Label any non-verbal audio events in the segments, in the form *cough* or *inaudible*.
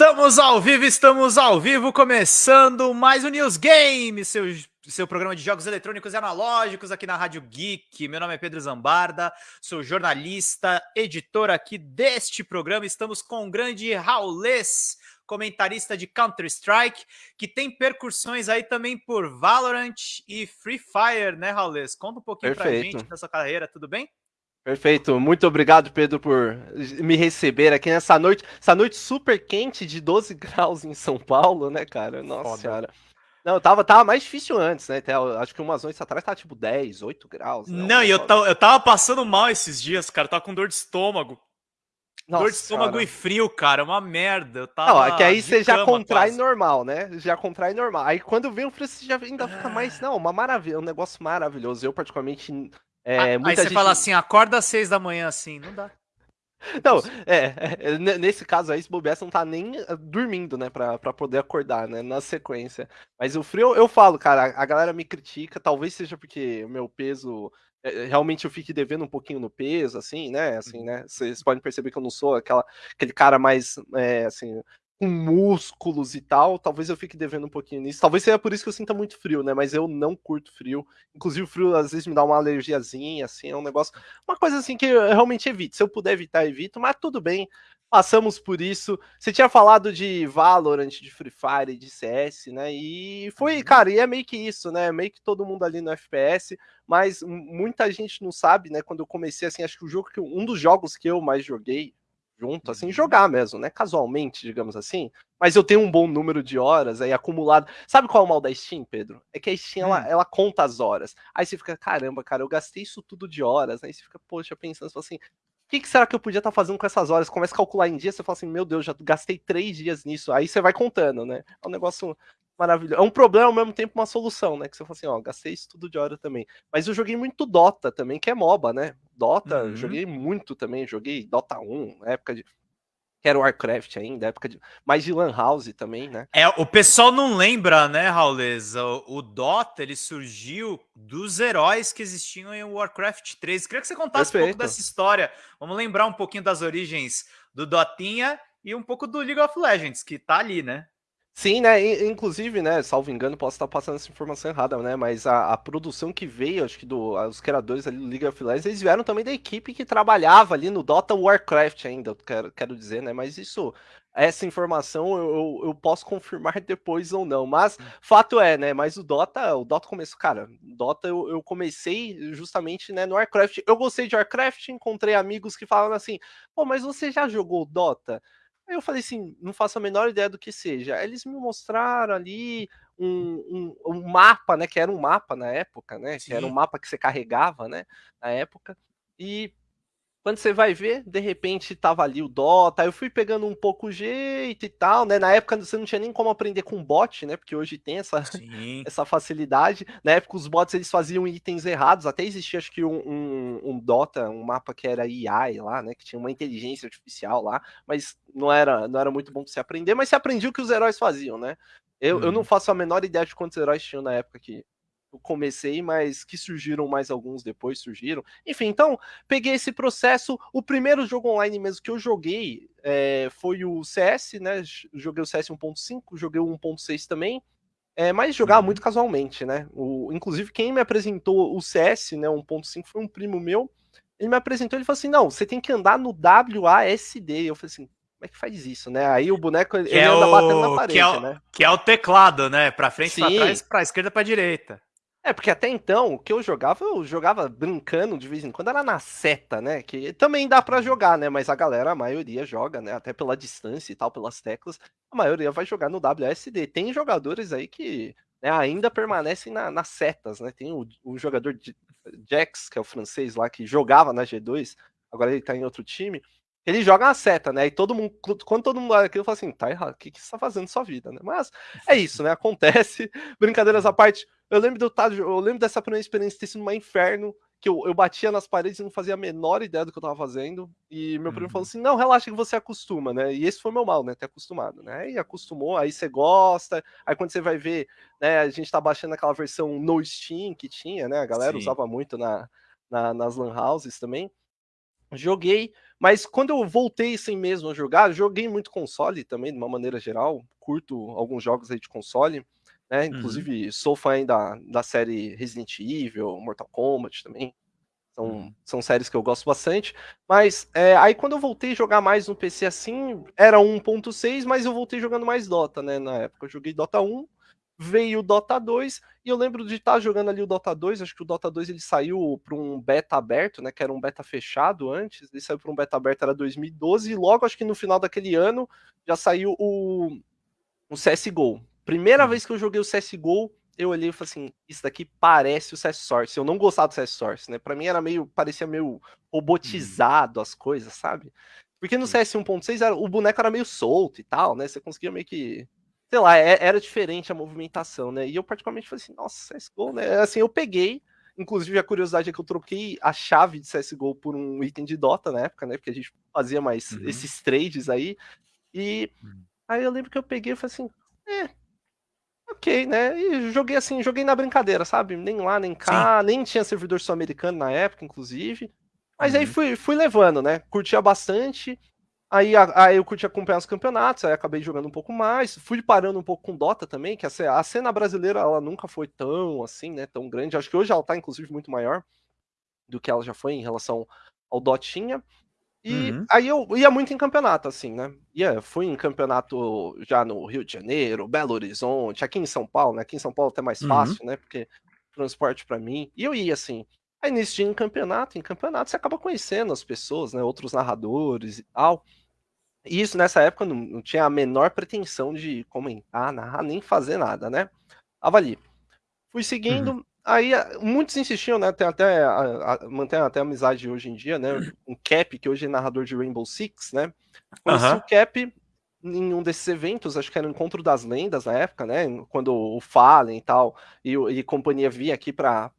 Estamos ao vivo, estamos ao vivo, começando mais um News Game, seu, seu programa de jogos eletrônicos e analógicos aqui na Rádio Geek. Meu nome é Pedro Zambarda, sou jornalista, editor aqui deste programa. Estamos com o grande Raulês, comentarista de Counter-Strike, que tem percussões aí também por Valorant e Free Fire, né, Raulês? Conta um pouquinho Perfeito. pra gente da sua carreira, tudo bem? Perfeito, muito obrigado, Pedro, por me receber aqui nessa noite, essa noite super quente de 12 *laughs* graus em São Paulo, né, cara? Nossa Foda. senhora. Não, tava, tava mais difícil antes, né? Até, acho que umas noites atrás tava tipo 10, 8 graus. Né? Não, e eu tava, eu tava passando mal esses dias, cara. tava com dor de estômago. Nossa, dor de estômago cara. e frio, cara. Uma merda. Eu tava não, é que aí você já contrai quase. normal, né? Já contrai normal. Aí quando vem o frio, você já ainda fica mais. Não, uma maravilha, um negócio maravilhoso. Eu, particularmente, é, aí você gente... fala assim, acorda às seis da manhã assim, não dá. Não, é, é, nesse caso aí, se bobear, você não tá nem eh, dormindo, né, pra, pra poder acordar, né, na sequência. Mas o frio, eu falo, cara, a galera me critica, talvez seja porque o meu peso, eh, realmente eu fique devendo um pouquinho no peso, assim, né, assim, uhum. né, vocês podem perceber que eu não sou aquela, aquele cara mais, é, assim, com músculos e tal, talvez eu fique devendo um pouquinho nisso. Talvez seja por isso que eu sinta muito frio, né? Mas eu não curto frio. Inclusive, o frio às vezes me dá uma alergiazinha, assim, é um negócio. Uma coisa assim que eu realmente evito. Se eu puder evitar, evito, mas tudo bem. Passamos por isso. Você tinha falado de Valorant, de Free Fire, de CS, né? E foi, uhum. cara, e é meio que isso, né? Meio que todo mundo ali no FPS, mas muita gente não sabe, né? Quando eu comecei, assim, acho que o jogo que um dos jogos que eu mais joguei junto, assim, uhum. jogar mesmo, né? Casualmente, digamos assim. Mas eu tenho um bom número de horas aí acumulado. Sabe qual é o mal da Steam, Pedro? É que a Steam, hum. ela, ela, conta as horas. Aí você fica, caramba, cara, eu gastei isso tudo de horas. Aí você fica, poxa, pensando assim, que, que, será que eu podia estar tá fazendo com essas horas? Começa a calcular em dias, você fala assim, meu Deus, já gastei três dias nisso. Aí você vai contando, né? É um negócio maravilhoso. É um problema ao mesmo tempo uma solução, né? Que você fala assim, ó, gastei isso tudo de hora também. Mas eu joguei muito Dota também, que é MOBA, né? Dota, uhum. joguei muito também, joguei Dota 1, na época de que era o Warcraft ainda, época de. Mais de Lan House também, né? É, o pessoal não lembra, né, Rauleza? O, o, Dota ele surgiu dos heróis que existiam em Warcraft 3. Queria que você contasse Perfeito. um pouco dessa história. Vamos lembrar um pouquinho das origens do Dotinha e um pouco do League of Legends, que tá ali, né? Sim, né? Inclusive, né? Salvo engano, posso estar passando essa informação errada, né? Mas a, a produção que veio, acho que do, os criadores ali do League of Legends, eles vieram também da equipe que trabalhava ali no Dota Warcraft ainda, quero, quero dizer, né? Mas isso, essa informação eu, eu posso confirmar *laughs* depois ou não. Mas hum. fato é, né? Mas o Dota, o Dota começou, cara, Dota eu, eu comecei justamente né, no Warcraft. Eu gostei de Warcraft, encontrei amigos que falavam assim, pô, mas você já jogou Dota? Aí eu falei assim, não faço a menor ideia do que seja. eles me mostraram ali um, um, um, mapa, né? Que era um mapa na época, né? Sim. Que era um mapa que você carregava, né? Na época. E quando você vai ver, de repente tava ali o Dota, eu fui pegando um pouco o jeito e tal, né? Na época você não tinha nem como aprender com bot, né? Porque hoje tem essa, *laughs* essa facilidade. Na época os bots eles faziam itens errados, até existia acho que um, um, um Dota, um mapa que era AI lá, né? Que tinha uma inteligência artificial lá, mas não era, não era muito bom pra você aprender, mas você aprendia o que os heróis faziam, né? Eu, hum. eu não uhum. faço a menor ideia de quantos heróis tinham na época que, eu comecei, mas que surgiram mais alguns depois surgiram. Enfim, então peguei esse processo. O primeiro jogo online mesmo que eu joguei é, foi o CS, né? Joguei o CS 1.5, joguei o 1.6 também. É, mas jogava uhum. muito casualmente, né? O, inclusive, quem me apresentou o CS, né, 1.5, foi um primo meu. Ele me apresentou, ele falou assim: não, você tem que andar no WASD. Eu falei assim, como é que faz isso, né? Aí o boneco ele é anda o... batendo na parede, que é o... né? Que é o teclado, né? Pra frente, Sim. pra trás, pra esquerda, pra direita. É, porque até então, o que eu jogava, eu jogava brincando de vez em quando, era na seta, né? Que também dá para jogar, né? Mas a galera, a maioria joga, né? Até pela distância e tal, pelas teclas, a maioria vai jogar no WSD. Tem jogadores aí que né, ainda permanecem na, nas setas, né? Tem o, o jogador Jax, que é o francês lá, que jogava na G2, agora ele tá em outro time. Ele joga na seta, né? E todo mundo, quando todo mundo olha aquilo, fala assim, tá errado, o que, que você tá fazendo na sua vida, né? Mas é isso, né? Acontece. *laughs* Brincadeiras à parte. Eu lembro, do, eu lembro dessa primeira experiência ter sido um inferno, que eu, eu batia nas paredes e não fazia a menor ideia do que eu tava fazendo. E meu primo falou uhum. assim: não, relaxa que você acostuma, né? E esse foi meu mal, né? Ter acostumado, né? E acostumou, aí você gosta. Aí quando você vai ver, né? A gente tá baixando aquela versão no Steam que tinha, né? A galera Sim. usava muito na, na, nas Lan Houses também. Joguei, Mas quando eu voltei sem mesmo a jogar, joguei muito console também, de uma maneira geral. Curto alguns jogos aí de console. Né? Uhum. Inclusive, uhum. sou fã da, da série Resident Evil, Mortal Kombat também. São, uhum. são séries que eu gosto bastante. Mas é, aí quando eu voltei a jogar mais no PC assim, era 1.6, mas eu voltei jogando mais Dota, né? Na época eu joguei Dota 1, veio o Dota 2, e eu lembro de estar jogando ali o Dota 2, acho que o Dota 2 ele saiu para um beta aberto, né? Que era um beta fechado antes, ele saiu para um beta aberto, era 2012, e logo acho que no final daquele ano já saiu o, o CSGO. Primeira uhum. vez que eu joguei o CSGO, eu olhei e falei assim, isso daqui parece o CS Source. Eu não gostava do CS Source, né? Pra mim era meio, parecia meio robotizado uhum. as coisas, sabe? Porque no CS 1.6 o boneco era meio solto e tal, né? Você conseguia meio que. Sei lá, é, era diferente a movimentação, né? E eu particularmente falei assim, nossa, CSGO, né? Assim, eu peguei. Inclusive, a curiosidade é que eu troquei a chave de CSGO por um item de Dota na época, né? Porque a gente fazia mais uhum. esses trades aí. E uhum. aí eu lembro que eu peguei e falei assim, é, ok, né? E joguei assim, joguei na brincadeira, sabe? Nem lá, nem cá, Sim. nem tinha servidor sul-americano na época, inclusive. Mas uhum. aí fui, fui levando, né? Curtia bastante. Aí, aí eu curti acompanhar os campeonatos, aí acabei jogando um pouco mais. Fui parando um pouco com Dota também, que a, a cena brasileira ela nunca foi tão assim, né? Tão grande. Acho que hoje ela tá, inclusive, muito maior do que ela já foi em relação ao Dotinha. E uhum. aí eu ia muito em campeonato, assim, né? Ia, fui em campeonato já no Rio de Janeiro, Belo Horizonte, aqui em São Paulo, né? Aqui em São Paulo é até mais uhum. fácil, né? Porque transporte para mim. E eu ia, assim. Aí nesse dia em campeonato, em campeonato você acaba conhecendo as pessoas, né? Outros narradores e tal. E isso nessa época não, não tinha a menor pretensão de comentar, narrar, nem fazer nada, né? Tava ali. Fui seguindo, uhum. Aí muitos insistiam, né? Tem até a, a, mantém até amizade hoje em dia, né? Um Cap, que hoje é narrador de Rainbow Six, né? Conheci uhum. o Cap em um desses eventos, acho que era o Encontro das Lendas na época, né? Quando o Fallen e tal, e, e companhia vinha aqui para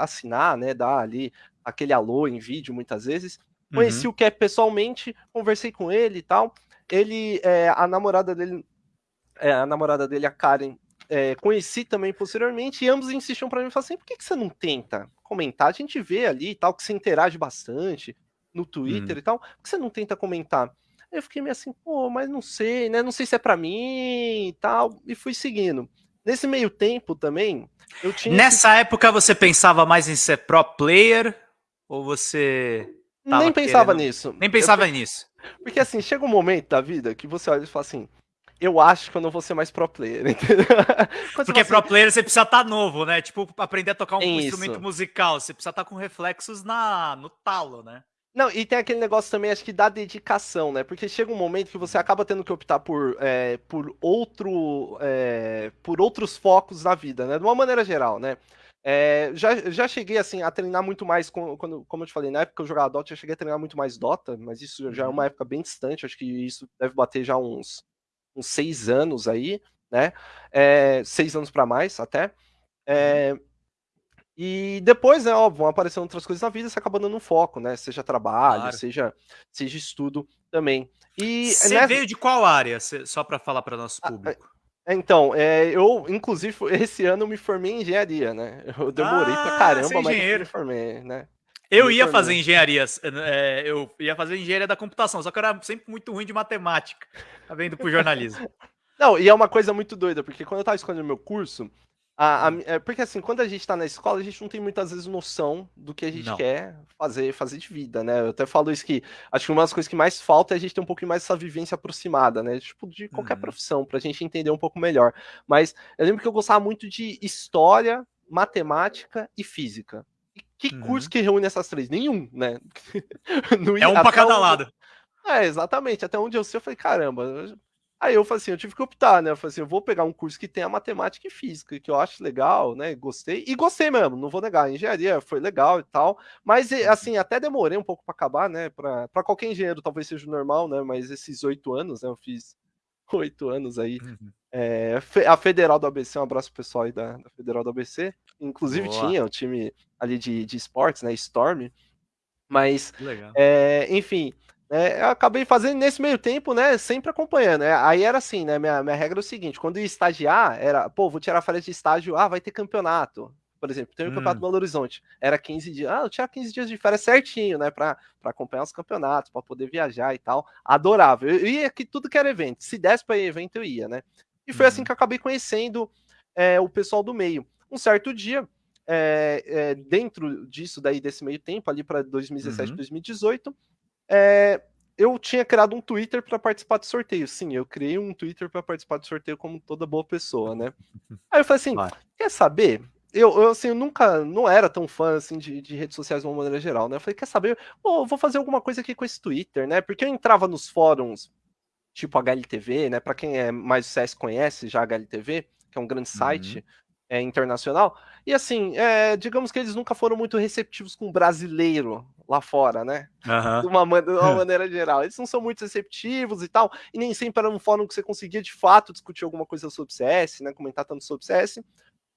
assinar, né? Dar ali aquele alô em vídeo muitas vezes. Conheci uhum. o Cap pessoalmente, conversei com ele e tal. Ele, é, a namorada dele, é, a namorada dele, a Karen, é, conheci também posteriormente, e ambos insistiam para mim, falaram assim, por que, que você não tenta comentar? A gente vê ali e tal, que você interage bastante no Twitter hum. e tal, por que você não tenta comentar? Eu fiquei meio assim, pô, mas não sei, né? Não sei se é para mim e tal, e fui seguindo. Nesse meio tempo também, eu tinha. Nessa que... época você pensava mais em ser pro player? Ou você. Nem pensava querendo... nisso. Nem pensava eu... nisso. Porque assim, chega um momento da vida que você olha e fala assim: eu acho que eu não vou ser mais pro player, *laughs* entendeu? Porque pro player você precisa estar tá novo, né? Tipo, aprender a tocar um Isso. instrumento musical, você precisa estar tá com reflexos na, no talo, né? Não, e tem aquele negócio também, acho que da dedicação, né? Porque chega um momento que você acaba tendo que optar por, é, por outro. É, por outros focos na vida, né? De uma maneira geral, né? É, já, já cheguei assim a treinar muito mais, quando, como eu te falei, na época que eu jogava Dota, eu cheguei a treinar muito mais Dota, mas isso já é uma uhum. época bem distante, acho que isso deve bater já uns uns seis anos aí, né? É, seis anos para mais até. É, e depois, né, óbvio, vão aparecendo outras coisas na vida, você acaba dando um foco, né? Seja trabalho, claro. seja, seja estudo também. E você nessa... veio de qual área, só para falar para nosso público? Ah, então, é, eu, inclusive, *laughs* esse ano eu me formei em engenharia, né? Eu demorei ah, pra caramba, mas eu me formei, né? Eu ia fazer engenharia, é, eu ia fazer engenharia da computação, só que eu era sempre muito ruim de matemática, tá vendo pro jornalismo. *laughs* Não, e é uma coisa muito doida, porque quando eu tava escolhendo meu curso, a, a, é, porque assim, quando a gente tá na escola, a gente não tem muitas vezes noção do que a gente não. quer fazer, fazer de vida, né? Eu até falo isso que acho que uma das coisas que mais falta é a gente ter um pouquinho mais essa vivência aproximada, né? Tipo, de qualquer uhum. profissão, pra gente entender um pouco melhor. Mas eu lembro que eu gostava muito de história, matemática e física. Que uhum. curso que reúne essas três? Nenhum, né? *laughs* é um pra cada onde... lado. É, exatamente. Até onde eu sei, eu falei, caramba. Aí eu falei assim, eu tive que optar, né? Eu falei assim, eu vou pegar um curso que tenha matemática e física, que eu acho legal, né? Gostei. E gostei mesmo, não vou negar. A engenharia foi legal e tal. Mas, uhum. assim, até demorei um pouco para acabar, né? Para qualquer engenheiro talvez seja normal, né? Mas esses oito anos, né? Eu fiz oito anos aí. Uhum. É, a Federal do ABC, um abraço pro pessoal aí da, da Federal do ABC. Inclusive Boa. tinha o time ali de, de esportes, né? Storm. Mas, é, enfim, é, eu acabei fazendo nesse meio tempo, né? Sempre acompanhando. Né, aí era assim, né? Minha, minha regra é o seguinte: quando ia estagiar, era, pô, vou tirar férias de estágio, ah, vai ter campeonato. Por exemplo, tem o hum. campeonato Belo Horizonte, era 15 dias. Ah, eu tinha 15 dias de férias certinho, né? Pra, pra acompanhar os campeonatos, para poder viajar e tal. Adorava. Eu ia aqui tudo que era evento. Se desse pra ir evento, eu ia, né? E foi assim uhum. assim que eu acabei conhecendo é, o pessoal do meio. Um certo dia, é, é, dentro disso daí, desse meio tempo, ali para 2017, uhum. 2018, é, eu tinha criado um Twitter para participar do sorteio. Sim, eu criei um Twitter para participar do sorteio como toda boa pessoa, né? *laughs* Aí eu falei assim, quer saber? Eu, eu, assim, eu nunca, não era tão fã, assim, de, de redes sociais de uma maneira geral, né? Eu falei, quer saber? Oh, vou fazer alguma coisa aqui com esse Twitter, né? Porque eu entrava nos fóruns, tipo HLTV, né? Para quem é mais o CS conhece já a HLTV, que é um grande site, uhum é, internacional. E assim, é, digamos que eles nunca foram muito receptivos com o brasileiro lá fora, né? Uhum. De, uma, de, uma, *laughs* maneira geral. Eles não são muito receptivos e tal, e nem sempre era um fórum que você conseguia de fato discutir alguma coisa sobre CS, né? Comentar tanto sobre CS.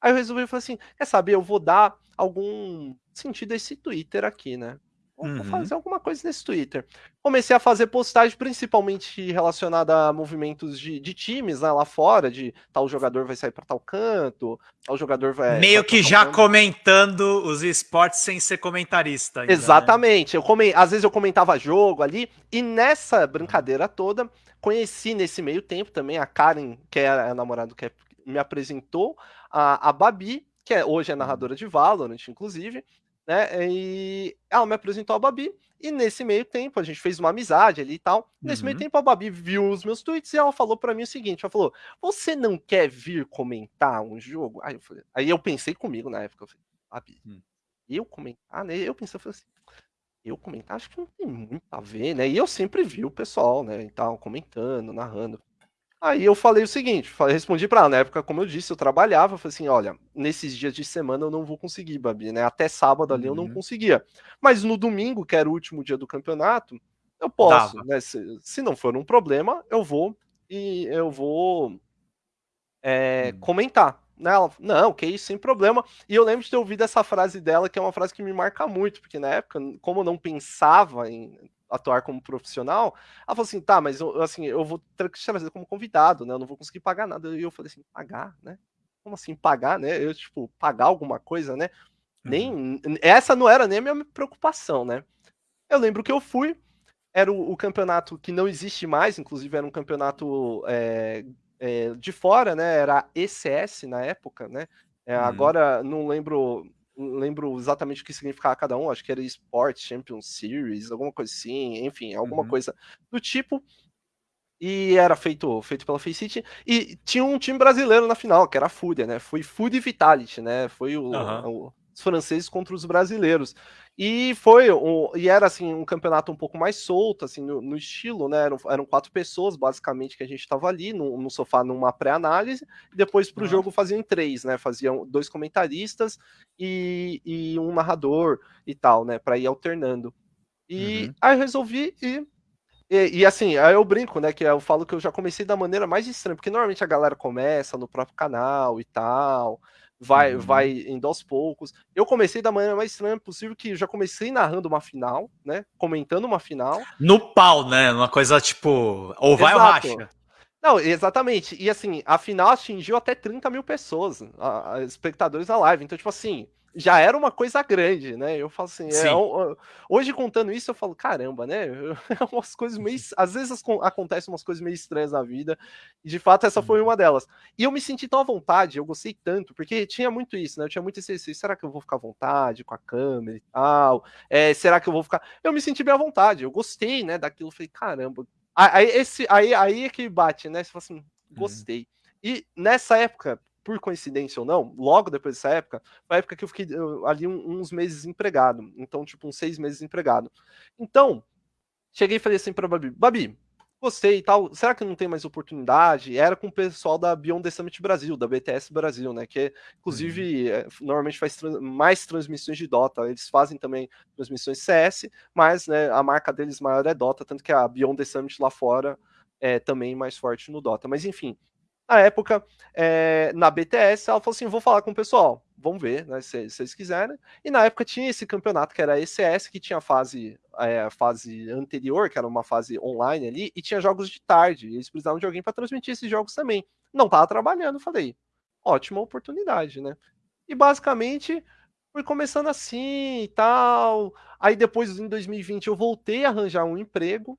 Aí eu resolvi falar assim: quer saber, eu vou dar algum sentido a esse Twitter aqui, né? Vou uhum. fazer alguma coisa nesse Twitter. Comecei a fazer postagem principalmente relacionada a movimentos de, de times né, lá fora, de tal jogador vai sair para tal canto, tal jogador vai. Meio que já canto. comentando os esportes sem ser comentarista. Ainda, né? Exatamente. Né? Eu come... Às vezes eu comentava jogo ali, e nessa brincadeira toda, conheci nesse meio tempo também a Karen, que é a namorada que me apresentou, a, a Babi, que é, hoje é narradora de Valorant, inclusive, né? E ela me apresentou a Babi, e nesse meio tempo a gente fez uma amizade ali e tal. Nesse uhum. meio tempo a Babi viu os meus tweets e ela falou para mim o seguinte: ela falou, você não quer vir comentar um jogo? Aí eu, falei, aí eu pensei comigo na época, eu falei, Babi, hum. eu comentar, né? Eu pensei, eu falei assim, eu comentar, acho que não tem muito a ver, né? E eu sempre vi o pessoal, né, e tal, comentando, narrando. Aí eu falei o seguinte, respondi para ela, na época, como eu disse, eu trabalhava, eu falei assim, olha, nesses dias de semana eu não vou conseguir, Babi, né? Até sábado ali uhum. eu não uhum. conseguia. Mas no domingo, que era o último dia do campeonato, eu posso, Dava. né? Se, se, não for um problema, eu vou e eu vou é, uhum. comentar. Né? Ela, não, que isso, sem problema. E eu lembro de ter ouvido essa frase dela, que é uma frase que me marca muito, porque na época, como eu não pensava em atuar como profissional, ela falou assim, tá, mas eu, assim, eu vou ter que te trazer como convidado, né? Eu não vou conseguir pagar nada. E eu falei assim, pagar, né? Como assim pagar, né? Eu, tipo, pagar alguma coisa, né? Uhum. Nem, essa não era nem a minha preocupação, né? Eu lembro que eu fui, era o, o campeonato que não existe mais, inclusive era um campeonato é, é, de fora, né? Era ECS na época, né? É, uhum. Agora não lembro lembro exatamente o que significava cada um, acho que era Sports Champions Series, alguma coisa assim, enfim, alguma uhum. coisa do tipo. E era feito, feito pela Faceit. E tinha um time brasileiro na final, que era a Fúria, né? Foi e Vitality, né? Foi o, uhum. o, franceses contra os brasileiros. E foi, um, e era assim, um campeonato um pouco mais solto, assim, no, no estilo, né? Eram, eram, quatro pessoas, basicamente, que a gente estava ali no, no, sofá numa pré-análise, depois para o jogo faziam três, né? Faziam dois comentaristas e, e um narrador e tal, né? Para ir alternando. E uhum. aí eu resolvi ir. E, e, assim, aí eu brinco, né? Que eu falo que eu já comecei da maneira mais estranha, porque normalmente a galera começa no próprio canal e tal vai, uhum. vai indo aos poucos. Eu comecei da maneira mais estranha possível, que já comecei narrando uma final, né? Comentando uma final. No pau, né? Uma coisa tipo, ou vai Exato. ou racha. Não, exatamente. E assim, a final atingiu até 30 mil pessoas, a, a, espectadores da live. Então, tipo assim, já era uma coisa grande, né? Eu falo assim, é, hoje contando isso, eu falo, caramba, né? *laughs* umas coisas meio. Às vezes acontecem umas coisas meio estranhas na vida, e de fato essa foi uhum. uma delas. E eu me senti tão à vontade, eu gostei tanto, porque tinha muito isso, né? Eu tinha muito esse, esse será que eu vou ficar à vontade com a câmera e tal? É, será que eu vou ficar. Eu me senti bem à vontade, eu gostei, né? Daquilo, falei, caramba. Aí, esse, aí, aí é que bate, né? Você fala assim, uhum. gostei. Uhum. E nessa época, por coincidência ou não, logo depois dessa época, foi a época que eu fiquei ali uns meses desempregado. Então, tipo, uns seis meses desempregado. Então, cheguei e falei assim pra Babi, Babi, gostei e tal, será que não tem mais oportunidade? Era com o pessoal da Beyond the Summit Brasil, da BTS Brasil, né, que inclusive uhum. é, normalmente faz trans mais transmissões de Dota, eles fazem também transmissões CS, mas, né, a marca deles maior é Dota, tanto que a Beyond the Summit lá fora é também mais forte no Dota, mas enfim, na época, é, na BTS, ela falou assim: vou falar com o pessoal, vamos ver, né, se, se eles quiserem. E na época tinha esse campeonato que era ECS, que tinha a fase, é, a fase anterior, que era uma fase online ali, e tinha jogos de tarde. Eles precisavam de alguém para transmitir esses jogos também. Não tava trabalhando, falei, ótima oportunidade, né? E basicamente fui começando assim e tal. Aí depois, em 2020, eu voltei a arranjar um emprego,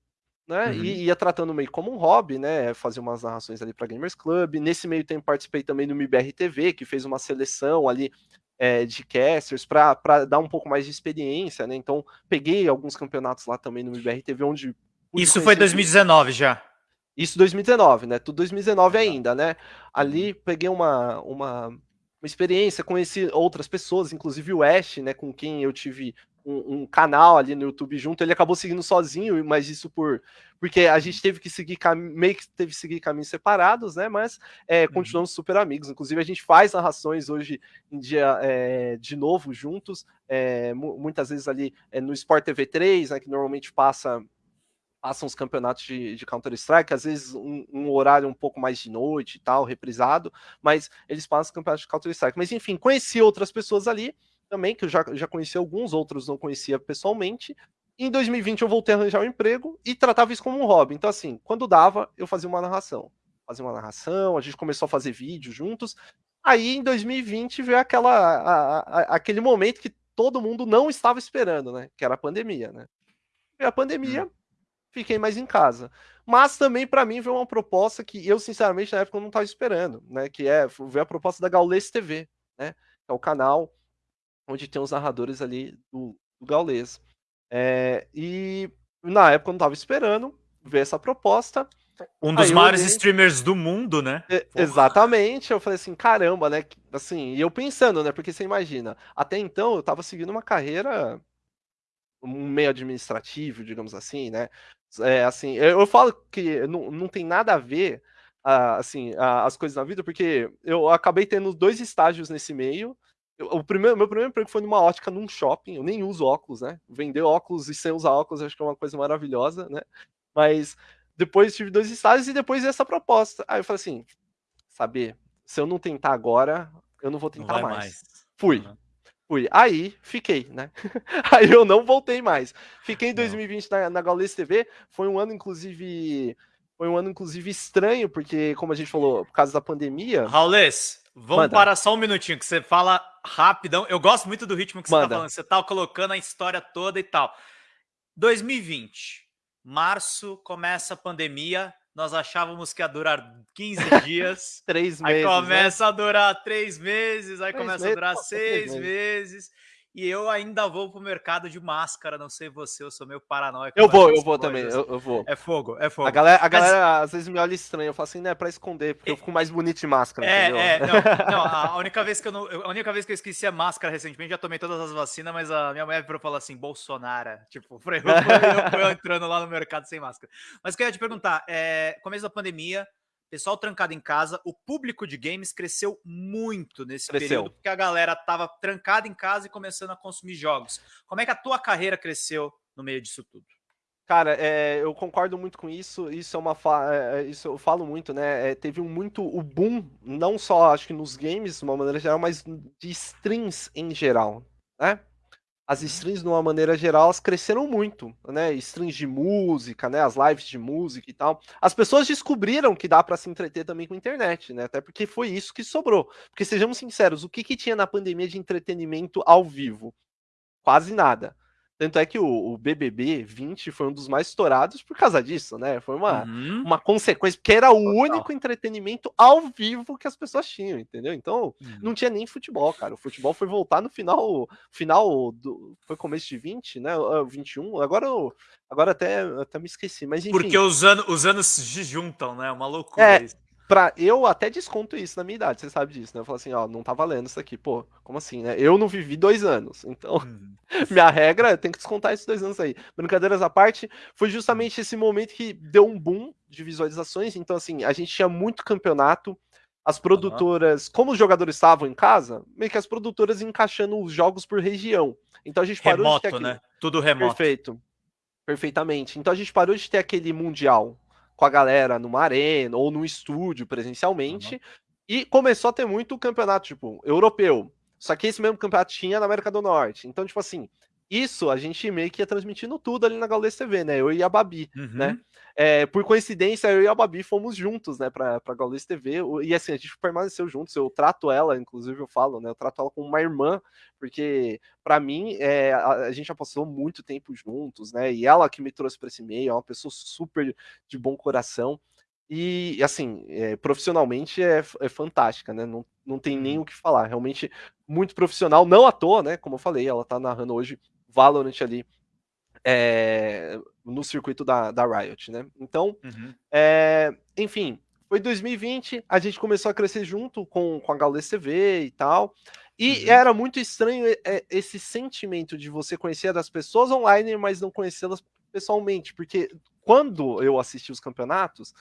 né? Uhum. E ia tratando meio como um hobby, né? Fazer umas narrações ali para Gamers Club. Nesse meio tempo participei também do MIBR TV, que fez uma seleção ali é, de casters para dar um pouco mais de experiência, né? Então peguei alguns campeonatos lá também no MIBR TV, onde. Isso foi 2019 já. Isso 2019, né? Tudo 2019 ainda, né? Ali peguei uma, uma, uma experiência, conheci outras pessoas, inclusive o Ash, né? Com quem eu tive um, um, canal ali no YouTube junto. Ele acabou seguindo sozinho, mas isso por porque a gente teve que seguir meio que teve que seguir caminhos separados, né? Mas é, uhum. continuamos super amigos. Inclusive a gente faz narrações hoje em dia é, de novo juntos. É, muitas vezes ali é, no Sport TV 3, né? Que normalmente passa passam os campeonatos de, de Counter-Strike, às vezes um, um, horário um pouco mais de noite e tal, reprisado, mas eles passam os campeonatos de Counter-Strike. Mas enfim, conheci outras pessoas ali também, que eu já, já conheci alguns, outros não conhecia pessoalmente. Em 2020 eu voltei a arranjar um emprego e tratava isso como um hobby. Então, assim, quando dava, eu fazia uma narração. Fazia uma narração, a gente começou a fazer vídeos juntos. Aí, em 2020, veio aquela, a, a, aquele momento que todo mundo não estava esperando, né? Que era a pandemia, né? Veio a pandemia, hum fiquei mais em casa. Mas também para mim veio uma proposta que eu sinceramente na época não estava esperando, né? Que é veio a proposta da Gaules TV, né? Que é o canal onde tem os narradores ali do, do Gaules. É, e na época eu não estava esperando ver essa proposta. Um dos maiores olhei... streamers do mundo, né? É, exatamente. Eu falei assim, caramba, né? Assim, e eu pensando, né? Porque você imagina, até então eu estava seguindo uma carreira um meio administrativo, digamos assim, né? É, assim, eu, eu falo que não, não tem nada a ver, uh, assim, uh, as coisas na vida, porque eu acabei tendo dois estágios nesse meio. Eu, o primeiro, meu primeiro emprego foi numa ótica num shopping. Eu nem uso óculos, né? Vender óculos e sem usar óculos, acho que é uma coisa maravilhosa, né? Mas depois tive dois estágios e depois essa proposta. Aí eu falei assim, saber, se eu não tentar agora, eu não vou tentar não mais. mais. Fui. Uhum. Fui. Aí, fiquei, né? *laughs* Aí eu não voltei mais. Fiquei em 2020 na, na Gaules TV. Foi um ano, inclusive. Foi um ano, inclusive, estranho, porque, como a gente falou, por causa da pandemia. Raules, vamos Manda. parar só um minutinho, que você fala rapidão. Eu gosto muito do ritmo que você tá Manda. tá falando. Você tá colocando a história toda e tal. 2020. Março começa a pandemia nós achávamos que ia durar 15 *laughs* dias. três meses. Aí né? começa né? a durar três meses, aí três começa meses, a durar seis meses. meses. E eu ainda vou pro mercado de máscara, não sei você, eu sou meio paranoico. Eu vou, eu vou também, eu, eu, vou. É fogo, é fogo. A galera, a galera às vezes me olha estranho, eu falo assim, né, pra esconder, porque eu fico mais bonito de máscara, É, entendeu? é, não, *laughs* não, a única vez que eu não, a única vez que eu esqueci a máscara recentemente, já tomei todas as vacinas, mas a minha mulher virou e falou assim, Bolsonaro, *laughs* tipo, eu, eu, eu, eu entrando lá no mercado sem máscara. Mas o que eu ia te perguntar, é, começo da pandemia, pessoal trancado em casa, o público de games cresceu muito nesse cresceu. período, porque a galera estava trancada em casa e começando a consumir jogos. Como é que a tua carreira cresceu no meio disso tudo? Cara, é, eu concordo muito com isso. Isso é uma é, é, isso eu falo muito, né? É, teve um muito o boom, não só acho que nos games de uma maneira geral, mas de streams em geral, né? As streams, de uma maneira geral, elas cresceram muito, né? Streams de música, né? As lives de música e tal. As pessoas descobriram que dá para se entreter também com a internet, né? Até porque foi isso que sobrou. Porque sejamos sinceros, o que, que tinha na pandemia de entretenimento ao vivo? Quase nada. Tanto é que o, o, BBB 20 foi um dos mais estourados por causa disso, né? Foi uma, uhum. uma consequência, porque era o Total. único entretenimento ao vivo que as pessoas tinham, entendeu? Então, uhum. não tinha nem futebol, cara. O futebol foi voltar no final, final do. Foi começo de 20, né? 21. Agora, agora até, até me esqueci, mas enfim. Porque os, anos, os anos se juntam, né? Uma loucura é, isso pra, eu até desconto isso na minha idade, você sabe disso, né? Eu falo assim, ó, não tá valendo isso aqui, pô, como assim, né? Eu não vivi dois anos, então uhum. *laughs* minha regra é tem que descontar esses dois anos aí. Brincadeiras à parte, foi justamente esse momento que deu um boom de visualizações, então assim, a gente tinha muito campeonato, as produtoras, uhum. como os jogadores estavam em casa, meio que as produtoras encaixando os jogos por região. Então a gente parou remoto, de ter aquele... né? Tudo remoto. Perfeito. Perfeitamente. Então a gente parou de ter aquele mundial com a galera numa arena ou num estúdio presencialmente. Uhum. E começou a ter muito campeonato, tipo, europeu. Só que esse mesmo campeonato tinha na América do Norte. Então, tipo assim, isso a gente meio que ia transmitindo tudo ali na Gaules TV, né? Eu e a Babi, né? Uhum. né? É, por coincidência, eu e a Babi fomos juntos, né, pra, pra Gaules TV. E assim, a gente permaneceu juntos. Eu trato ela, inclusive eu falo, né? Eu trato ela como uma irmã, porque para mim é, a, a, gente já passou muito tempo juntos, né? E ela que me trouxe para esse meio, é uma pessoa super de bom coração. E, assim, é, profissionalmente é, é, fantástica, né? Não, não tem nem uhum. o que falar. Realmente muito profissional, não à toa, né? Como eu falei, ela tá narrando hoje Valorant ali é, no circuito da, da Riot, né? Então, uhum. é, enfim, foi 2020, a gente começou a crescer junto com, com a TV e tal. E uhum. era muito estranho esse sentimento de você conhecer as pessoas online, mas não conhecê-las pessoalmente, porque quando eu assisti os campeonatos,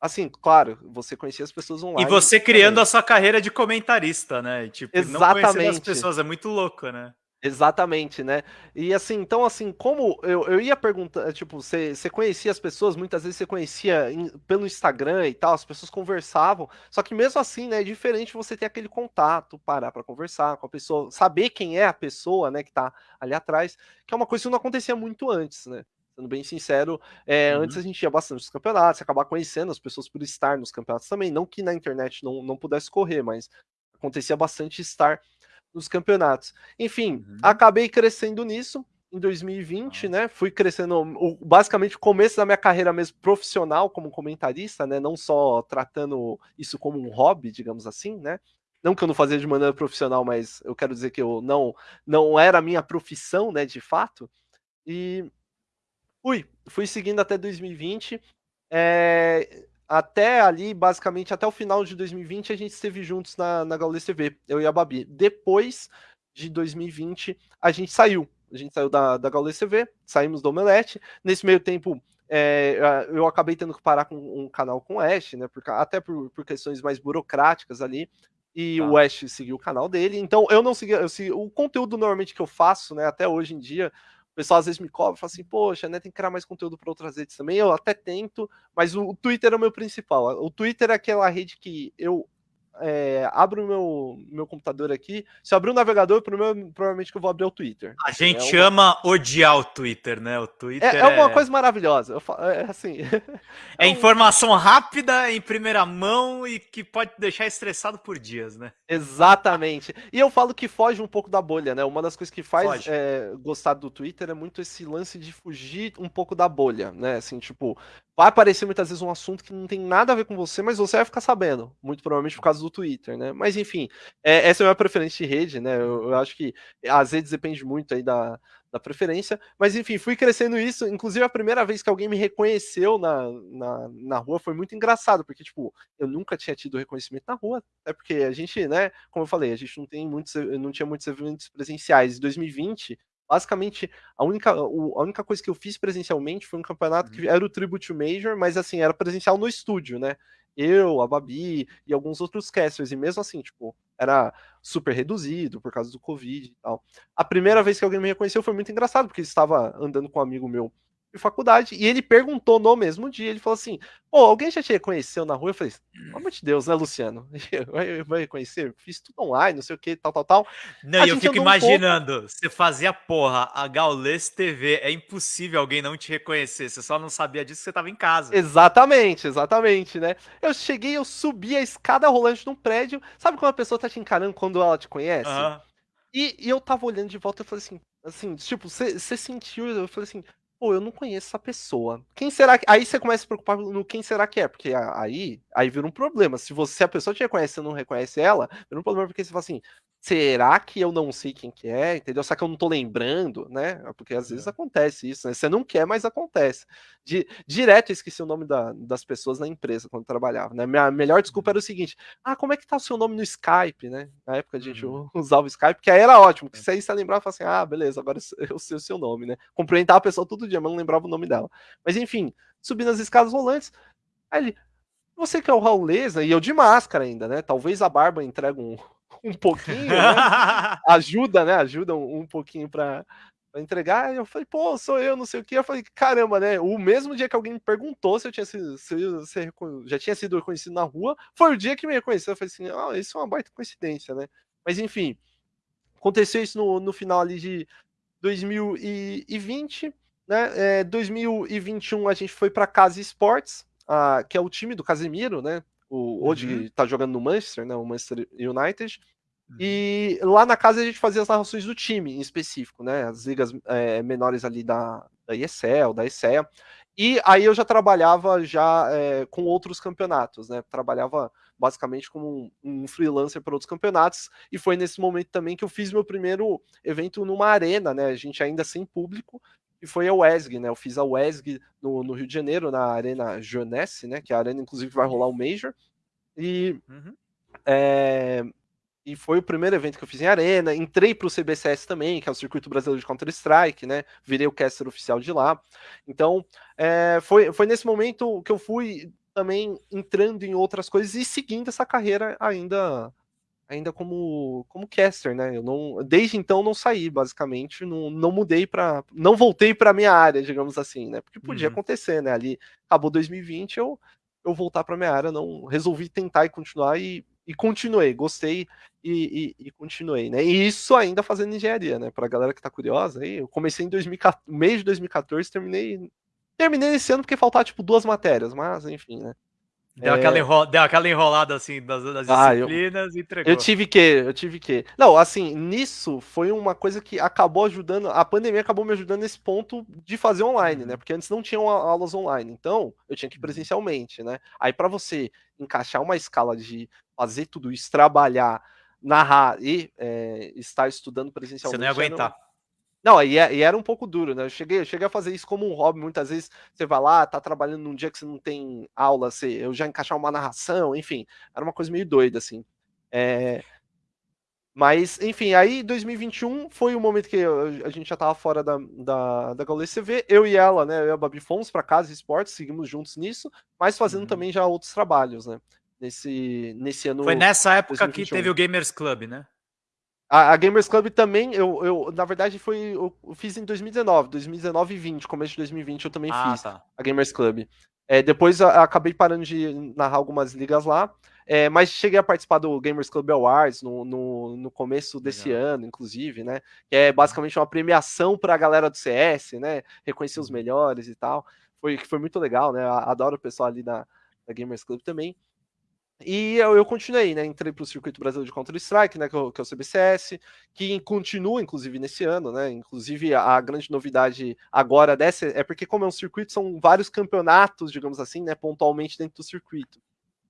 assim, claro, você conhecia as pessoas online. E você criando também. a sua carreira de comentarista, né? Tipo, Exatamente. não conhecer as pessoas é muito louco, né? Exatamente, né? E assim, então assim, como eu, eu ia perguntar, tipo, você, você conhecia as pessoas, muitas vezes você conhecia pelo Instagram e tal, as pessoas conversavam, só que mesmo assim, né, é diferente você ter aquele contato, parar para conversar com a pessoa, saber quem é a pessoa, né, que tá ali atrás, que é uma coisa que não acontecia muito antes, né? Sendo bem sincero, é, uhum. antes a gente ia bastante nos campeonatos, acabar conhecendo as pessoas por estar nos campeonatos também, não que na internet não, não pudesse correr, mas acontecia bastante estar nos campeonatos. Enfim, uhum. acabei crescendo nisso em 2020, né? Fui crescendo, basicamente, o começo da minha carreira mesmo profissional como comentarista, né? Não só tratando isso como um hobby, digamos assim, né? Não que eu não fazia de maneira profissional, mas eu quero dizer que eu não não era a minha profissão, né, de fato. E fui, fui seguindo até 2020. É, até ali, basicamente, até o final de 2020, a gente esteve juntos na, na Gaules TV, eu e a Babi. Depois de 2020, a gente saiu. A gente saiu da, da Gaules TV, saímos do Omelete. Nesse meio tempo, é, eu acabei tendo que parar com um canal com o Ash, né? Por, até por, por questões mais burocráticas ali. E tá. o Ash seguiu o canal dele. Então, eu não segui, eu segui. O conteúdo normalmente que eu faço, né? Até hoje em dia, o pessoal às vezes me cobra, fala assim, poxa, né, tem que criar mais conteúdo para outras redes também. Eu até tento, mas o, o Twitter é o meu principal. O Twitter é aquela rede que eu é, abro o meu, meu computador aqui. Se eu abrir o navegador, provavelmente que eu vou abrir o Twitter. A gente é uma... ama odiar o Twitter, né? O Twitter é, é uma coisa maravilhosa. Falo, é assim. *laughs* é, um... informação rápida, em primeira mão e que pode deixar estressado por dias, né? Exatamente. E eu falo que foge um pouco da bolha, né? Uma das coisas que faz é, gostar do Twitter é muito esse lance de fugir um pouco da bolha, né? Assim, tipo, vai aparecer muitas vezes um assunto que não tem nada a ver com você, mas você vai ficar sabendo, muito provavelmente por causa do Twitter, né? Mas enfim, é, essa é a minha preferência de rede, né? Eu, eu, acho que às vezes depende muito aí da, da preferência, mas enfim, fui crescendo isso. Inclusive, a primeira vez que alguém me reconheceu na, na, na rua foi muito engraçado, porque, tipo, eu nunca tinha tido reconhecimento na rua, é porque a gente, né, como eu falei, a gente não tem muitos, não tinha muitos eventos presenciais. Em 2020 basicamente, a única, a única coisa que eu fiz presencialmente foi um campeonato que uhum. era o Tribute Major, mas assim, era presencial no estúdio, né? Eu, a Babi e alguns outros casters, e mesmo assim, tipo, era super reduzido por causa do Covid e tal. A primeira vez que alguém me reconheceu foi muito engraçado, porque estava andando com um amigo meu de faculdade, e ele perguntou no mesmo dia, ele falou assim, pô, alguém já te reconheceu na rua? Eu falei, pelo amor de Deus, né, Luciano? *laughs* Vai, vai reconhecer? Fiz tudo online, não sei o que, tal, tal, tal. Não, e eu fico imaginando, um pouco... você fazia, porra, a Gaules TV, é impossível alguém não te reconhecer, você só não sabia disso que você tava em casa. Exatamente, exatamente, né? Eu cheguei, eu subi a escada rolante num prédio, sabe quando a pessoa tá te encarando quando ela te conhece? Uhum. E, e, eu tava olhando de volta e falei assim, assim, tipo, você sentiu, eu falei assim, pô, eu não conheço essa pessoa. Quem será que. Aí você começa a se preocupar no quem será que é, porque aí, aí vira um problema. Se você a pessoa te reconhece e não reconhece ela, vira um problema porque você fala assim, será que eu não sei quem que é, entendeu? Será que eu não tô lembrando, né? Porque às vezes é. acontece isso, né? Você não quer, mas acontece. Direto eu esqueci o nome da, das pessoas na empresa quando trabalhava, né? Minha melhor desculpa uhum. era o seguinte, ah, como é que tá o seu nome no Skype, né? Na época a gente uhum. *laughs* usava o Skype, que aí era ótimo, que se aí você lembrava, assim, ah, beleza, agora eu sei o seu nome, né? Cumprimentava a pessoa todo dia, mas não lembrava o nome dela. Mas enfim, subindo as escadas rolantes, aí ele, você que é o Raul Lesa, e eu de máscara ainda, né? Talvez a barba entregue um, *laughs* um pouquinho, né? ajuda, né? Ajuda um, um pouquinho para entregar. Eu falei, pô, sou eu, não sei o que. Eu falei, caramba, né? O mesmo dia que alguém me perguntou se eu tinha sido, se se já tinha sido reconhecido na rua, foi o dia que me reconheceu. Eu falei assim, ah, isso é uma baita coincidência, né? Mas enfim, aconteceu isso no, no final ali de 2020, né? É, 2021 a gente foi para Casa Esportes, que é o time do Casemiro, né? O, hoje uhum. tá jogando no Manchester, né? O Manchester United. Uhum. E lá na casa a gente fazia as narrações do time em específico, né? As ligas é, menores ali da, da ESL, da ESEA. E aí eu já trabalhava já é, com outros campeonatos, né? Trabalhava basicamente como um, um freelancer para outros campeonatos. E foi nesse momento também que eu fiz meu primeiro evento numa arena, né? A gente ainda sem público. E foi a WESG, né? Eu fiz a WESG no, no Rio de Janeiro, na Arena Jeunesse, né? Que é a arena, inclusive, vai rolar o Major. E uhum. é, e foi o primeiro evento que eu fiz em arena. Entrei para o CBCS também, que é o Circuito Brasileiro de Counter-Strike, né? Virei o caster oficial de lá. Então, é, foi, foi nesse momento que eu fui também entrando em outras coisas e seguindo essa carreira ainda ainda como como caster, né? Eu não desde então não saí, basicamente, não, não mudei para não voltei para minha área, digamos assim, né? Porque podia uhum. acontecer, né? Ali acabou 2020, eu eu voltar para minha área, não resolvi tentar e continuar e e continuei, gostei e, e, e, continuei, né? E isso ainda fazendo engenharia, né? Pra galera que tá curiosa aí, eu comecei em 2014, mês de 2014, terminei terminei esse ano porque faltava tipo duas matérias, mas enfim, né? Deu, é... aquela enro... Deu aquela enrolada assim das, das ah, disciplinas eu... e entregou. Eu tive que, eu tive que. Não, assim, nisso foi uma coisa que acabou ajudando. A pandemia acabou me ajudando nesse ponto de fazer online, né? Uhum. Porque antes não tinham aulas online. Então, eu tinha que ir uhum. presencialmente, né? Aí, para você encaixar uma escala de fazer tudo isso, trabalhar, narrar e é, estar estudando presencialmente. Você não ia aguentar. Não, e, é, e, era um pouco duro, né? Eu cheguei, eu cheguei a fazer isso como um hobby. Muitas vezes você vai lá, tá trabalhando num dia que você não tem aula, você, eu já encaixar uma narração, enfim, era uma coisa meio doida, assim. É... Mas, enfim, aí 2021 foi o momento que eu, a gente já tava fora da, da, da Gaules CV. Eu e ela, né? Eu e a Babi fomos pra casa esportes, seguimos juntos nisso, mas fazendo uhum. também já outros trabalhos, né? Nesse, nesse ano. Foi nessa época 2021. que teve o Gamers Club, né? A, a, Gamers Club também, eu, eu na verdade foi, eu, eu, fiz em 2019, 2019 e 20, começo de 2020 eu também ah, fiz tá. a Gamers Club. É, depois acabei parando de narrar algumas ligas lá, é, mas cheguei a participar do Gamers Club Awards no, no, no começo desse Legal. ano, inclusive, né? Que é basicamente uma premiação para a galera do CS, né? Reconhecer os uhum. melhores e tal. Foi, foi muito legal, né? Adoro o pessoal ali na, na Gamers Club também. E eu, eu continuei, né? Entrei para o Circuito Brasileiro de Counter-Strike, né? Que, é que é o CBCS, que continua, inclusive, nesse ano, né? Inclusive, a, a, grande novidade agora dessa é porque, como é um circuito, são vários campeonatos, digamos assim, né? Pontualmente dentro do circuito.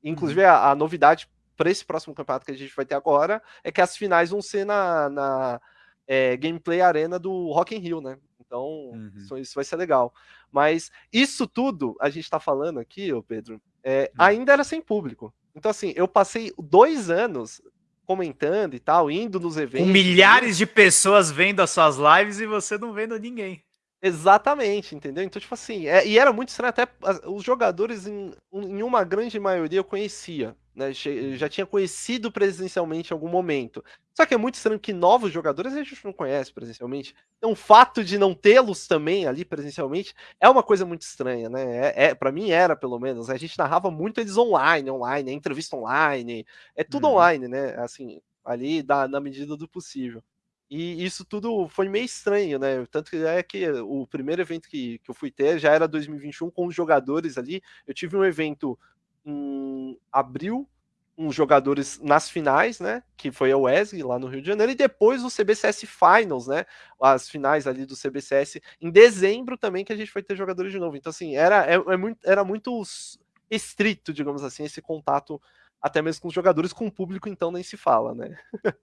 Inclusive, uhum. a, a, novidade para esse próximo campeonato que a gente vai ter agora é que as finais vão ser na, na é, Gameplay Arena do Rock in Rio, né? Então, uhum. isso, isso, vai ser legal. Mas isso tudo, a gente está falando aqui, ô Pedro, é, uhum. ainda era sem público. Então, assim, eu passei dois anos comentando e tal, indo nos eventos. Com milhares de pessoas vendo as suas lives e você não vendo ninguém. Exatamente, entendeu? Então, tipo assim, é, e era muito estranho, até os jogadores, em, em uma grande maioria, eu conhecia né? Já tinha conhecido presencialmente em algum momento. Só que é muito estranho que novos jogadores a gente não conhece presencialmente. Então, o fato de não tê-los também ali presencialmente é uma coisa muito estranha, né? É, é para mim era, pelo menos. A gente narrava muito eles online, online, entrevista online, é tudo uhum. online, né? Assim, ali da, na medida do possível. E isso tudo foi meio estranho, né? Tanto que é que o primeiro evento que, que eu fui ter já era 2021 com os jogadores ali. Eu tive um evento em abril uns jogadores nas finais, né? Que foi a WESG lá no Rio de Janeiro, e depois o CBCS Finals, né? As finais ali do CBCS em dezembro também, que a gente foi ter jogadores de novo. Então, assim, era, é, é muito, era muito estrito, digamos assim, esse contato até mesmo com os jogadores, com o público, então nem se fala, né? *laughs*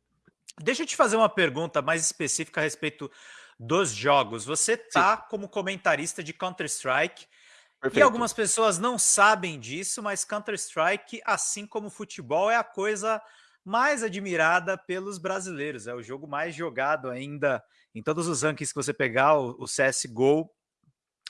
Deixa eu te fazer uma pergunta mais específica a respeito dos jogos. Você tá Sim. como comentarista de Counter-Strike Perfeito. E algumas pessoas não sabem disso, mas Counter-Strike, assim como futebol, é a coisa mais admirada pelos brasileiros. É o jogo mais jogado ainda em todos os rankings que você pegar, o, CSGO,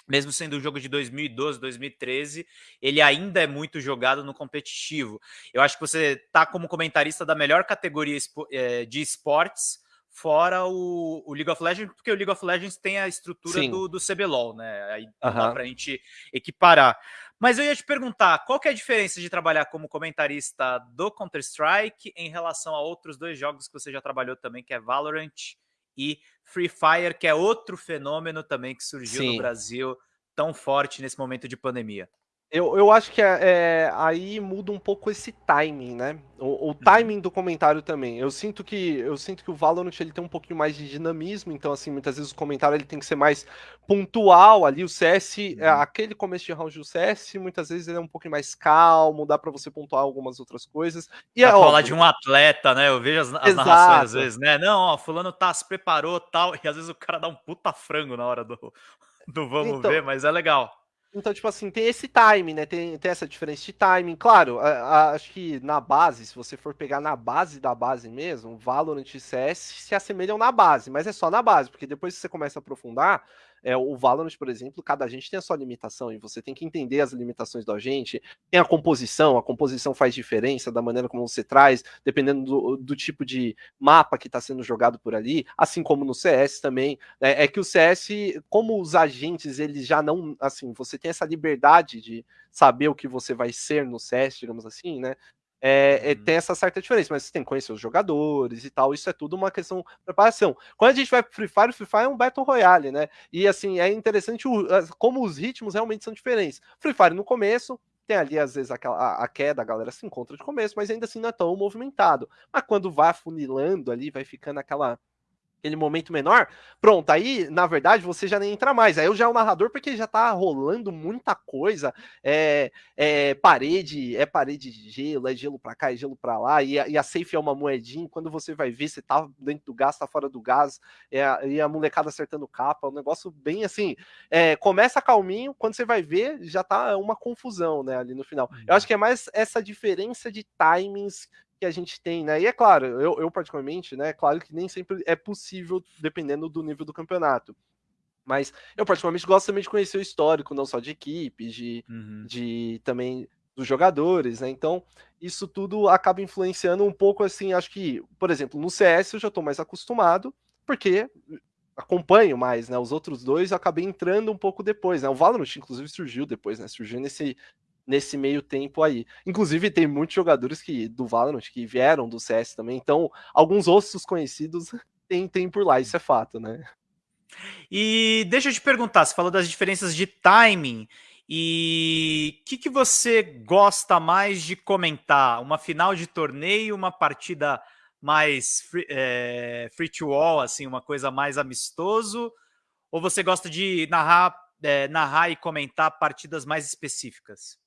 mesmo sendo um jogo de 2012, 2013, ele ainda é muito jogado no competitivo. Eu acho que você está como comentarista da melhor categoria eh, de esportes, fora o, o, League of Legends, porque o League of Legends tem a estrutura do, do CBLOL, né? Aí uhum. dá pra gente equiparar. Mas eu ia te perguntar, qual que é a diferença de trabalhar como comentarista do Counter-Strike em relação a outros dois jogos que você já trabalhou também, que é Valorant e Free Fire, que é outro fenômeno também que surgiu Sim. no Brasil tão forte nesse momento de pandemia. Eu, eu acho que é, é, aí muda um pouco esse timing, né? O, o, uhum. timing do comentário também. Eu sinto que eu sinto que o Valorant ele tem um pouquinho mais de dinamismo, então assim, muitas vezes o comentário ele tem que ser mais pontual ali. O CS, é, uhum. aquele começo de round do CS, muitas vezes ele é um pouquinho mais calmo, dá para você pontuar algumas outras coisas. E é falar de um atleta, né? Eu vejo as, as narrações às vezes, né? Não, ó, fulano tá se preparou, tal, e às vezes o cara dá um puta frango na hora do *laughs* do vamos então, ver, mas é legal. Então, tipo assim, tem esse time, né? Tem, tem essa diferença de timing. Claro, a, a, acho que na base, se você for pegar na base da base mesmo, Valorant e CS se assemelham na base, mas é só na base, porque depois que você começa a aprofundar, é, o Valorant, por exemplo, cada agente tem a sua limitação e você tem que entender as limitações do agente. Tem a composição, a composição faz diferença da maneira como você traz, dependendo do, do tipo de mapa que está sendo jogado por ali, assim como no CS também. É, é, que o CS, como os agentes, eles já não, assim, você tem essa liberdade de saber o que você vai ser no CS, digamos assim, né? É, é, uhum. tem essa certa diferença, mas você tem que conhecer os jogadores e tal, isso é tudo uma questão de preparação. Quando a gente vai pro Free Fire, o Free Fire é um Battle Royale, né? E assim, é interessante o, como os ritmos realmente são diferentes. Free Fire no começo, tem ali às vezes aquela, a, a, queda, a galera se encontra de começo, mas ainda assim não é tão movimentado. Mas quando vai afunilando ali, vai ficando aquela aquele momento menor, pronto, aí, na verdade, você já nem entra mais. Aí eu já é o narrador, porque já tá rolando muita coisa. É, é parede, é parede de gelo, é gelo pra cá, é gelo pra lá, e a, e a safe é uma moedinha. Quando você vai ver, você tá dentro do gás, tá fora do gás, é, e a molecada acertando capa, um negócio bem assim. É, começa calminho, quando você vai ver, já tá uma confusão, né, ali no final. Eu acho uhum. que é mais essa diferença de timings que a gente tem, né? E é claro, eu, eu particularmente, né? Claro que nem sempre é possível, dependendo do nível do campeonato. Mas eu particularmente gosto também de conhecer o histórico, não só de equipes, de, uhum. de também dos jogadores, né? Então, isso tudo acaba influenciando um pouco assim, acho que, por exemplo, no CS eu já estou mais acostumado, porque acompanho mais, né? Os outros dois eu acabei entrando um pouco depois, né? O Valorant, inclusive, surgiu depois, né? Surgiu nesse, nesse meio tempo aí. Inclusive, tem muitos jogadores que do Valorant que vieram do CS também, então alguns ossos conhecidos *laughs* tem, tem por lá, isso é fato, né? E deixa eu te perguntar, você falou das diferenças de timing. E o que, que você gosta mais de comentar? Uma final de torneio, uma partida mais free, é, free to all, assim, uma coisa mais amistoso? Ou você gosta de narrar, é, narrar e comentar partidas mais específicas?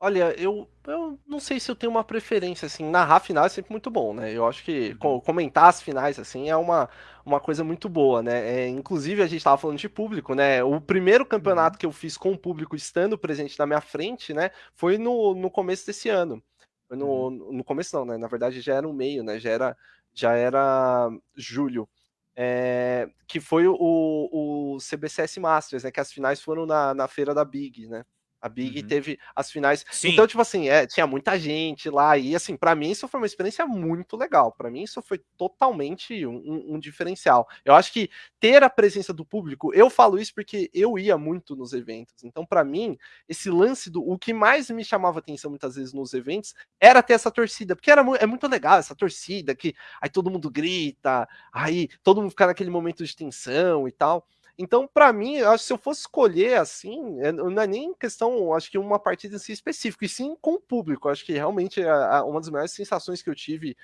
Olha, eu, eu não sei se eu tenho uma preferência, assim, narrar final é sempre muito bom, né? Eu acho que uhum. comentar as finais, assim, é uma, uma coisa muito boa, né? É, inclusive, a gente estava falando de público, né? O primeiro campeonato uhum. que eu fiz com o público estando presente na minha frente, né? Foi no, no começo desse ano. Foi no, uhum. no começo não, né? Na verdade, já era o meio, né? Já era, já era julho. É, que foi o, o CBCS Masters, né? Que as finais foram na, na feira da Big, né? A Big uhum. teve as finais. Sim. Então, tipo assim, é, tinha muita gente lá. E, assim, para mim, isso foi uma experiência muito legal. Para mim, isso foi totalmente um, um, um, diferencial. Eu acho que ter a presença do público, eu falo isso porque eu ia muito nos eventos. Então, para mim, esse lance do. O que mais me chamava atenção muitas vezes nos eventos era ter essa torcida. Porque era, é muito legal essa torcida, que aí todo mundo grita, aí todo mundo fica naquele momento de tensão e tal. Então, para mim, eu acho que se eu fosse escolher assim, é, não é nem questão, acho que uma partida em si específica, e sim com o público. Acho que realmente a, a, uma das maiores sensações que eu tive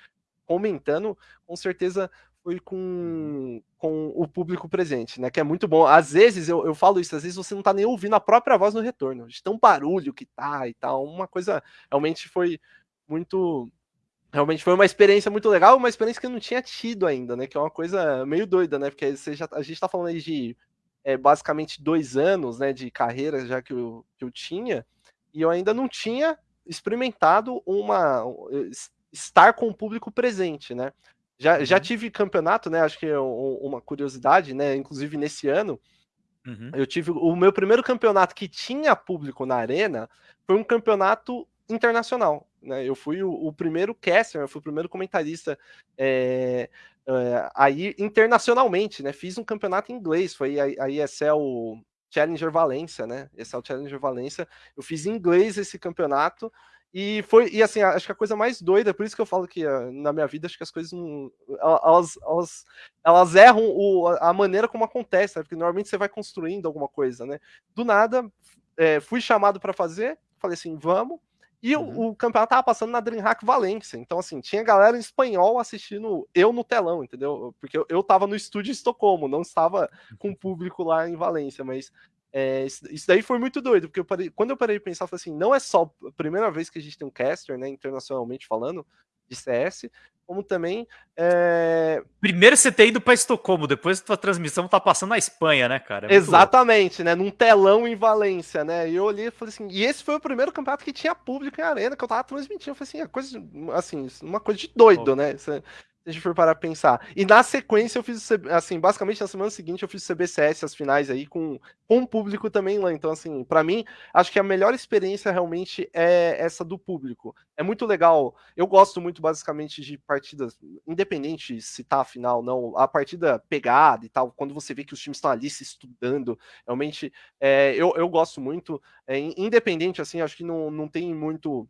comentando, com certeza foi com, com o público presente, né? Que é muito bom. Às vezes eu, eu falo isso, às vezes você não tá nem ouvindo a própria voz no retorno, de tão barulho que tá e tal. Uma coisa realmente foi muito realmente foi uma experiência muito legal, uma experiência que eu não tinha tido ainda, né? Que é uma coisa meio doida, né? Porque você já, a gente tá falando aí de é, basicamente dois anos né, de carreira já que eu, que eu tinha, e eu ainda não tinha experimentado uma estar com o público presente, né? Já, uhum. já tive campeonato, né? Acho que é uma curiosidade, né? Inclusive nesse ano, uhum. eu tive o meu primeiro campeonato que tinha público na arena foi um campeonato internacional. Né? Eu fui o, o primeiro caster, eu fui o primeiro comentarista é, é, aí internacionalmente, né? Fiz um campeonato em inglês, foi a, a ESL Challenger Valência, né? ESL Challenger Valência. Eu fiz em inglês esse campeonato E foi, e assim, acho que a coisa mais doida, por isso que eu falo que uh, na minha vida, acho que as coisas não. Elas, elas, elas erram o, a maneira como acontece, né? Porque normalmente você vai construindo alguma coisa, né? Do nada, é, fui chamado para fazer, falei assim, vamos. E uhum. o, o, campeonato tava passando na DreamHack Valência. Então, assim, tinha galera em espanhol assistindo eu no telão, entendeu? Porque eu, eu tava no estúdio em Estocolmo, não estava com o público lá em Valência, mas é, isso daí foi muito doido, porque eu parei, quando eu parei de pensar, eu falei assim, não é só a primeira vez que a gente tem um caster, né, internacionalmente falando, de CS, como também. É... Primeiro você ter ido para Estocolmo, depois a tua transmissão tá passando na Espanha, né, cara? É Exatamente, louco. né? Num telão em Valência, né? E eu olhei e falei assim, e esse foi o primeiro campeonato que tinha público em arena, que eu tava transmitindo. Eu falei assim, é coisa, assim, uma coisa de doido, oh. né? Você, a gente for parar pra pensar. E na sequência eu fiz, assim, basicamente na semana seguinte eu fiz o CBCS, as finais aí, com, com o público também lá. Então, assim, para mim, acho que a melhor experiência realmente é essa do público. É muito legal. Eu gosto muito, basicamente, de partidas, independente se tá a final não, a partida pegada e tal, quando você vê que os times estão ali se estudando, realmente, é, eu, eu gosto muito. É, independente, assim, acho que não, não tem muito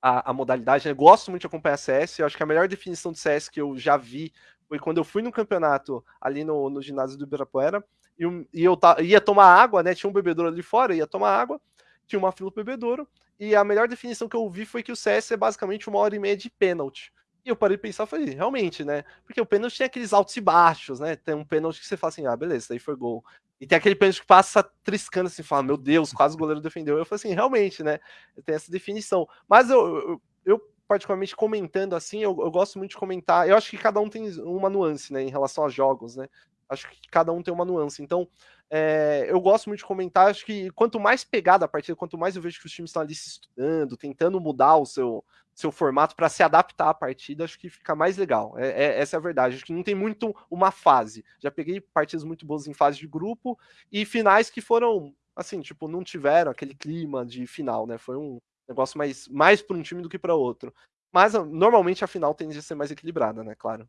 a, a modalidade. Né? Gosto muito de acompanhar CS. Eu acho que a melhor definição de CS que eu já vi foi quando eu fui no campeonato ali no, no ginásio do Ibirapuera e, e eu ia tomar água, né? Tinha um bebedouro ali fora, ia tomar água, tinha uma fila pro bebedouro. E a melhor definição que eu vi foi que o CS é basicamente uma hora e meia de pênalti. E eu parei de pensar, falei, realmente, né? Porque o pênalti tem aqueles altos e baixos, né? Tem um pênalti que você fala assim, ah, beleza, daí foi gol. E tem aquele pênalti que passa triscando assim, fala, meu Deus, quase o goleiro defendeu. Eu falei assim, realmente, né? Tem essa definição. Mas eu, eu, eu particularmente comentando assim, eu, eu, gosto muito de comentar. Eu acho que cada um tem uma nuance, né, em relação a jogos, né? Acho que cada um tem uma nuance. Então, é, eu gosto muito de comentar. Acho que quanto mais pegada a partida, quanto mais eu vejo que os times estão ali se estudando, tentando mudar o seu, seu formato para se adaptar à partida, acho que fica mais legal. É, é, essa é a verdade. Acho que não tem muito uma fase. Já peguei partidas muito boas em fase de grupo e finais que foram, assim, tipo, não tiveram aquele clima de final, né? Foi um negócio mais, mais para um time do que para outro. Mas normalmente a final tende a ser mais equilibrada, né? Claro.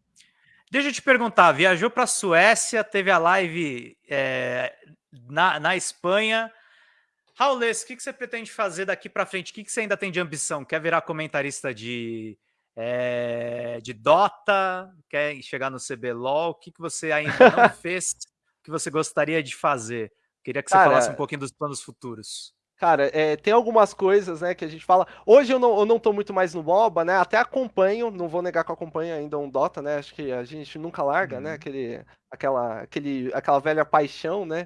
Deixa eu te perguntar, viajou para a Suécia, teve a live é, na, na Espanha Raulês, o que, que você pretende fazer daqui para frente? O que, que você ainda tem de ambição? Quer virar comentarista de, é, de Dota? Quer chegar no CBLOL? O que, que você ainda não *laughs* fez que você gostaria de fazer? Queria que você Cara, falasse um pouquinho dos planos futuros. Cara, é, tem algumas coisas, né, que a gente fala. Hoje eu não, eu não tô muito mais no MOBA, né? Até acompanho, não vou negar que eu acompanho ainda um Dota, né? Acho que a gente nunca larga, né? Uhum. Aquele, aquela, aquele, aquela velha paixão, né?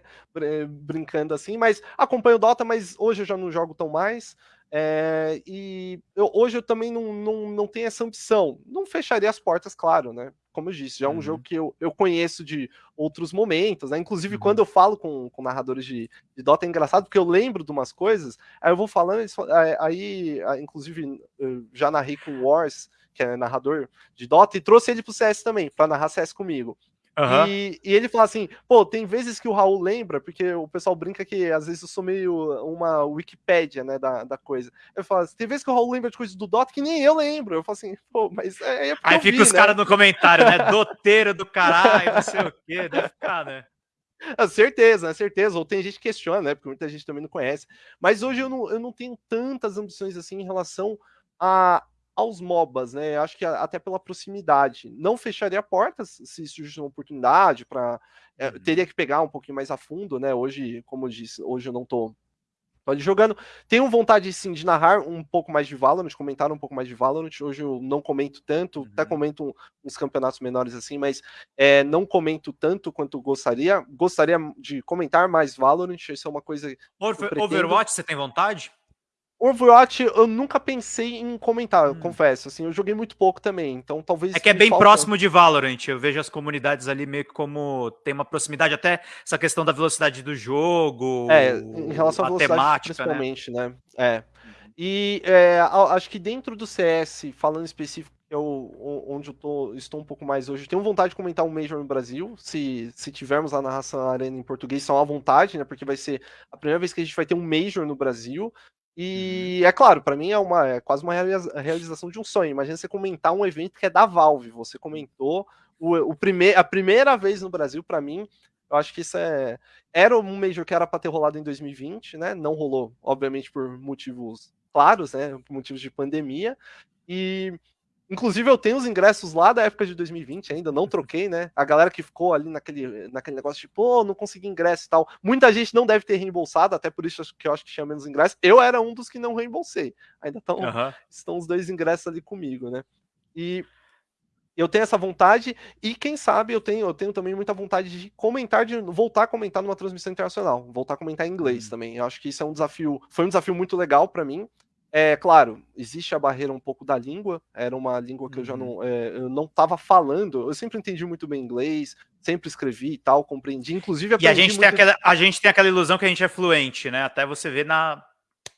Brincando assim, mas acompanho o Dota, mas hoje eu já não jogo tão mais. É, e eu, hoje eu também não, não, não tenho essa ambição. Não fecharia as portas, claro, né? Como eu disse, já é um uhum. jogo que eu, eu conheço de outros momentos, né? Inclusive, uhum. quando eu falo com, com narradores de, de Dota, é engraçado, porque eu lembro de umas coisas, aí eu vou falando, aí, inclusive, já narrei com o Wars, que é narrador de Dota, e trouxe ele pro CS também, para narrar CS comigo. Uhum. E, e, ele fala assim, pô, tem vezes que o Raul lembra, porque o pessoal brinca que às vezes eu sou meio uma Wikipédia, né, da, da coisa. Eu falo assim, tem vezes que o Raul lembra de coisas do Dota que nem eu lembro. Eu falo assim, pô, mas é, é Aí fica vi, os né? caras no comentário, né, *laughs* doteiro do caralho, não sei o quê, deve ficar, né? Ah, certeza, né? Certeza. Ou tem gente que questiona, né? Porque muita gente também não conhece. Mas hoje eu não, eu não tenho tantas ambições assim em relação a, aos MOBAs, né? Acho que até pela proximidade. Não fecharia portas se surgisse uma oportunidade para. É, uhum. Teria que pegar um pouquinho mais a fundo, né? Hoje, como eu disse, hoje eu não tô, tô jogando. Tenho vontade sim de narrar um pouco mais de Valorant, comentar um pouco mais de Valorant. Hoje eu não comento tanto, uhum. até comento uns campeonatos menores assim, mas é, não comento tanto quanto gostaria. Gostaria de comentar mais Valorant, isso é uma coisa. Over, Overwatch, você tem vontade? Overwatch eu nunca pensei em comentar, hum. confesso. Assim, eu joguei muito pouco também, então talvez. É que é bem falta... próximo de Valorant. Eu vejo as comunidades ali meio que como tem uma proximidade, até essa questão da velocidade do jogo. É, em relação à velocidade, temática, né? principalmente, né? né? É. E é, acho que dentro do CS, falando específico, eu, onde eu tô, estou um pouco mais hoje, tenho vontade de comentar um Major no Brasil. Se, se tivermos a narração Arena em português, são à vontade, né? Porque vai ser a primeira vez que a gente vai ter um Major no Brasil. E uhum. é claro, para mim é uma é quase uma realização de um sonho. Imagina você comentar um evento que é da Valve. Você comentou o, o primeir, a primeira vez no Brasil, para mim, eu acho que isso é. Era um Major que era para ter rolado em 2020, né? Não rolou, obviamente, por motivos claros, né, por motivos de pandemia. E Inclusive, eu tenho os ingressos lá da época de 2020 ainda, não troquei, né? A galera que ficou ali naquele, naquele negócio de, pô, não consegui ingresso e tal. Muita gente não deve ter reembolsado, até por isso que eu acho que tinha menos ingressos. Eu era um dos que não reembolsei. Ainda tão, uhum. estão os dois ingressos ali comigo, né? E eu tenho essa vontade, e quem sabe eu tenho, eu tenho também muita vontade de comentar, de voltar a comentar numa transmissão internacional, voltar a comentar em inglês uhum. também. Eu acho que isso é um desafio, foi um desafio muito legal para mim. É claro, existe a barreira um pouco da língua. Era uma língua que uhum. eu já não, é, eu não estava falando. Eu sempre entendi muito bem inglês, sempre escrevi e tal, compreendi. Inclusive, e a gente muito... tem aquela, a gente tem aquela ilusão que a gente é fluente, né? Até você ver na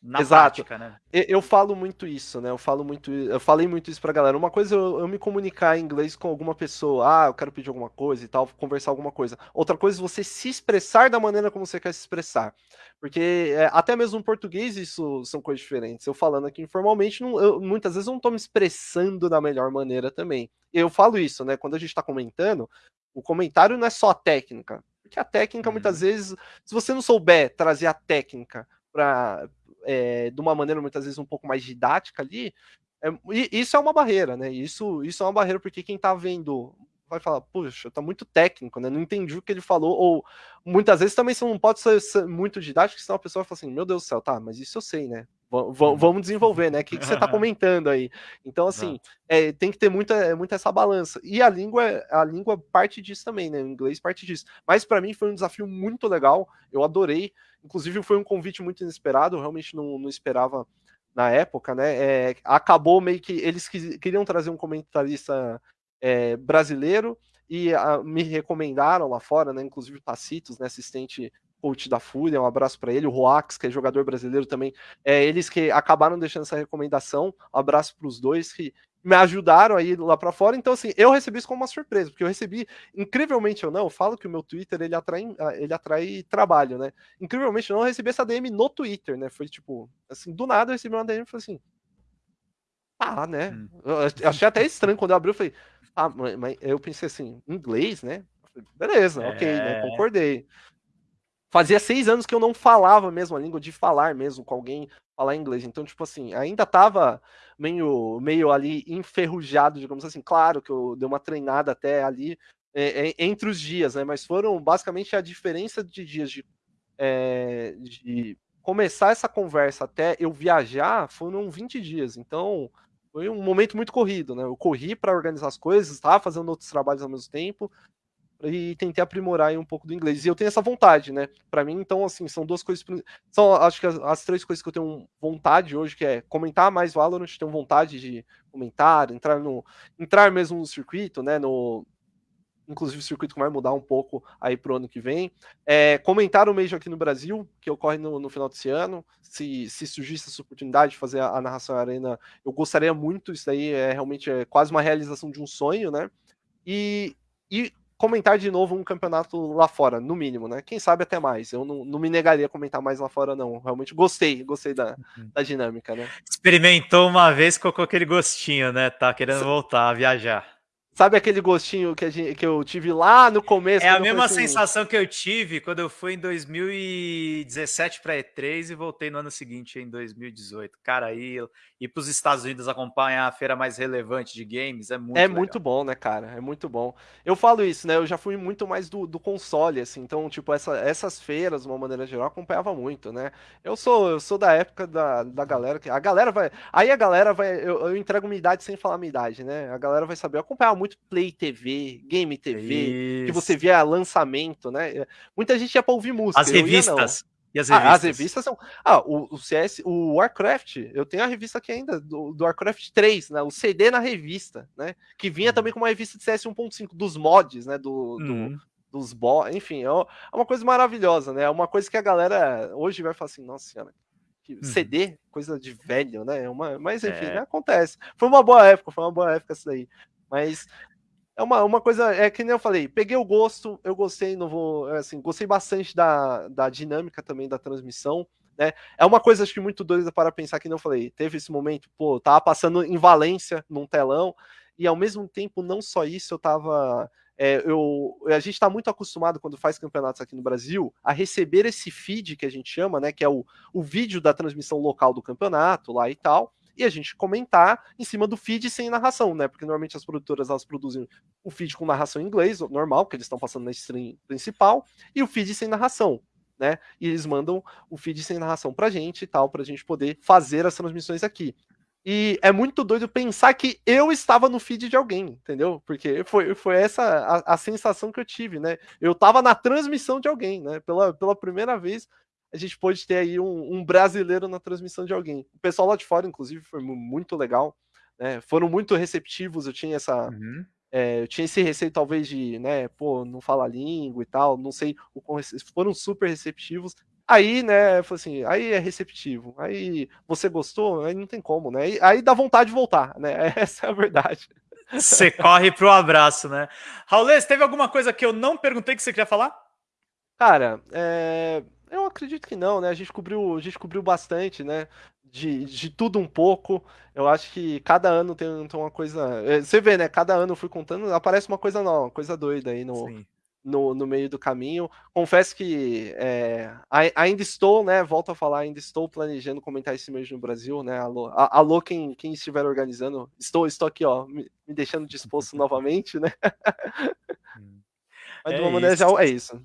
na Exato. prática, né? Eu, eu, falo muito isso, né? Eu falo muito, eu falei muito isso pra galera. Uma coisa é eu, eu, me comunicar em inglês com alguma pessoa, ah, eu quero pedir alguma coisa e tal, conversar alguma coisa. Outra coisa é você se expressar da maneira como você quer se expressar. Porque é, até mesmo no português isso são coisas diferentes. Eu falando aqui informalmente, não, eu, muitas vezes eu não tô me expressando da melhor maneira também. Eu falo isso, né? Quando a gente tá comentando, o comentário não é só a técnica. Porque a técnica, muitas uhum. vezes, se você não souber trazer a técnica para é, de uma maneira muitas vezes um pouco mais didática ali, é, isso é uma barreira, né? Isso, isso é uma barreira porque quem está vendo vai falar, puxa, tá muito técnico, né? Não entendi o que ele falou, ou muitas vezes também você não pode ser, muito didático, senão a pessoa fala assim, meu Deus do céu, tá, mas isso eu sei, né? V uhum. vamos desenvolver, né? O que, que você está *laughs* comentando aí? Então, assim, é, tem que ter muita, muita essa balança. E a língua, a língua parte disso também, né? O inglês parte disso. Mas para mim foi um desafio muito legal, eu adorei. Inclusive, foi um convite muito inesperado, eu realmente não, não esperava na época, né? É, acabou meio que eles queriam trazer um comentarista é, brasileiro e a, me recomendaram lá fora, né? Inclusive o Tacitos, né, assistente coach da Fúria, um abraço para ele, o Roax, que é jogador brasileiro também, é, eles que acabaram deixando essa recomendação, um abraço para os dois que me ajudaram aí lá para fora. Então, assim, eu recebi isso como uma surpresa, porque eu recebi, incrivelmente ou não, eu falo que o meu Twitter ele atrai, ele atrai trabalho, né? Incrivelmente ou não, eu recebi essa DM no Twitter, né? Foi tipo, assim, do nada eu recebi uma DM e falei assim. Ah, né? Hum. Eu achei até estranho quando eu abri, eu falei, ah, mas eu pensei assim, inglês, né? Falei, Beleza, é... ok, né? É. Concordei. Fazia seis anos que eu não falava mesmo a língua, de falar mesmo com alguém, falar inglês. Então, tipo assim, ainda tava meio, meio ali enferrujado, digamos assim. Claro que eu dei uma treinada até ali é, é, entre os dias, né? Mas foram basicamente a diferença de dias de, é, de começar essa conversa até eu viajar foram 20 dias. Então, foi um momento muito corrido, né? Eu corri para organizar as coisas, estava fazendo outros trabalhos ao mesmo tempo e tentei aprimorar um pouco do inglês. E eu tenho essa vontade, né? Para mim, então, assim, são duas coisas. São, acho que as, as, três coisas que eu tenho vontade hoje, que é comentar mais Valorant, tenho vontade de comentar, entrar no. entrar mesmo no circuito, né? No. Inclusive o circuito que vai mudar um pouco aí pro ano que vem. É, comentar o Major aqui no Brasil, que ocorre no, no final desse ano. Se, se surgisse essa oportunidade de fazer a, a narração arena, eu gostaria muito. Isso daí é realmente é quase uma realização de um sonho, né? E, e comentar de novo um campeonato lá fora, no mínimo, né? Quem sabe até mais. Eu não, não me negaria a comentar mais lá fora, não. Realmente gostei, gostei da, uhum. da dinâmica, né? Experimentou uma vez, colocou aquele gostinho, né? Tá querendo voltar a viajar. Sabe aquele gostinho que, gente, que eu tive lá no começo? É a mesma assim... sensação que eu tive quando eu fui em 2017 para E3 e voltei no ano seguinte, em 2018. Cara, aí ir para os Estados Unidos acompanhar a feira mais relevante de games é muito É legal. muito bom, né, cara? É muito bom. Eu falo isso, né? Eu já fui muito mais do, do console, assim. Então, tipo, essa, essas feiras, de uma maneira geral, acompanhava muito, né? Eu sou, eu sou da época da, da galera que. A galera vai. Aí a galera vai. Eu, eu entrego minha idade sem falar minha idade, né? A galera vai saber. Eu acompanhava muito Play TV, Game TV, isso. que você via lançamento, né? Muita gente ia pra ouvir música. As revistas. E as revistas? Ah, as revistas são. Ah, o, o, CS, o Warcraft, eu tenho a revista aqui ainda, do, do Warcraft 3, né? O CD na revista, né? Que vinha uhum. também com uma revista de CS 1.5, dos mods, né? Do, uhum. do dos boss, enfim, é, é uma coisa maravilhosa, né? É uma coisa que a galera hoje vai falar assim, nossa senhora, uhum. CD, coisa de velho, né? É uma, mas enfim, é. né? acontece. Foi uma boa época, foi uma boa época isso daí. Mas é uma, uma coisa, é que nem eu falei, peguei o gosto, eu gostei, não vou, é assim, gostei bastante da, da dinâmica também da transmissão, né? É uma coisa acho que muito doida para pensar que não falei, teve esse momento, pô, tava passando em Valência num telão e ao mesmo tempo não só isso, eu tava é, eu, a gente está muito acostumado, quando faz campeonatos aqui no Brasil, a receber esse feed que a gente chama, né? Que é o, o vídeo da transmissão local do campeonato lá e tal. E a gente comentar em cima do feed sem narração, né? Porque normalmente as produtoras elas produzem o feed com narração em inglês, normal, que eles estão passando na stream principal, e o feed sem narração. Né? E eles mandam o feed sem narração pra gente e tal, pra gente poder fazer as transmissões aqui. E é muito doido pensar que eu estava no feed de alguém, entendeu? Porque foi, foi essa a, a sensação que eu tive, né? Eu estava na transmissão de alguém, né? Pela, pela primeira vez, a gente pôde ter aí um, um, brasileiro na transmissão de alguém. O pessoal lá de fora, inclusive, foi muito legal. Né? Foram muito receptivos. Eu tinha essa. Uhum. É, eu tinha esse receio, talvez, de, né, pô, não falar língua e tal, não sei, foram super receptivos. Aí, né, foi assim, aí é receptivo. Aí você gostou, aí não tem como, né? Aí, aí dá vontade de voltar, né? *laughs* Essa é a verdade. Você corre pro abraço, né? Raulês, teve alguma coisa que eu não perguntei que você queria falar? Cara, é... eu acredito que não, né? A gente cobriu, a gente cobriu bastante, né? De, de tudo um pouco. Eu acho que cada ano tem, tem uma coisa. É, você vê, né? Cada ano eu fui contando, aparece uma coisa nova, uma coisa doida aí no, Sim no, no meio do caminho. Confesso que é, ainda estou, né? Volto a falar, ainda estou planejando comentar esse mês no Brasil, né? Alô, alô quem, quem estiver organizando. Estou, estou aqui, ó, me, me deixando disposto *laughs* novamente, né? Hum. *laughs* Mas de uma é maneira geral, é isso.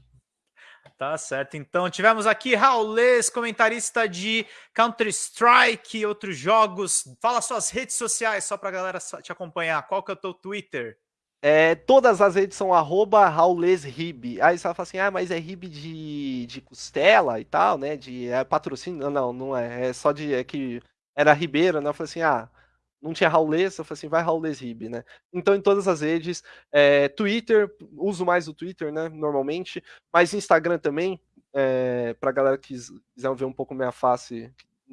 Tá certo. Então, tivemos aqui Raulês, comentarista de Counter-Strike e outros jogos. Fala suas redes sociais só pra galera te acompanhar. Qual que é o teu Twitter? É, todas as redes são arroba raulesrib. Aí você fala assim, ah, mas é rib de, de costela e tal, né? De é, patrocínio. Não, não é. É só de. É que era Ribeiro, né? Eu falei assim, ah, não tinha Raulês, eu falei assim, vai Raulês Rib, né? Então, em todas as redes, é, Twitter, uso mais o Twitter, né? Normalmente, mas Instagram também, é, pra galera que quiser ver um pouco minha face,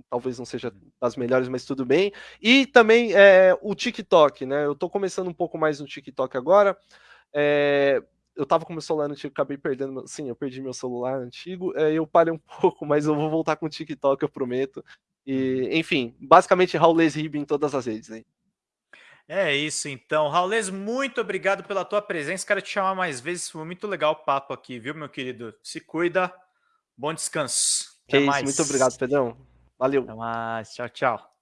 talvez não seja das melhores, mas tudo bem. E também é, o TikTok, né? Eu tô começando um pouco mais no TikTok agora. É, eu tava com meu celular antigo, acabei perdendo. Sim, eu perdi meu celular antigo. É, eu parei um *laughs* pouco, mas eu vou voltar com o TikTok, eu prometo. E, enfim, basicamente Raulês Rib em todas as redes aí. É isso, então. Raulês, muito obrigado pela tua presença. Quero te chamar mais vezes. Foi muito legal o papo aqui, viu, meu querido? Se cuida. Bom descanso. Até que mais. Isso, muito obrigado, Pedrão. Valeu. Até mais. Tchau, tchau.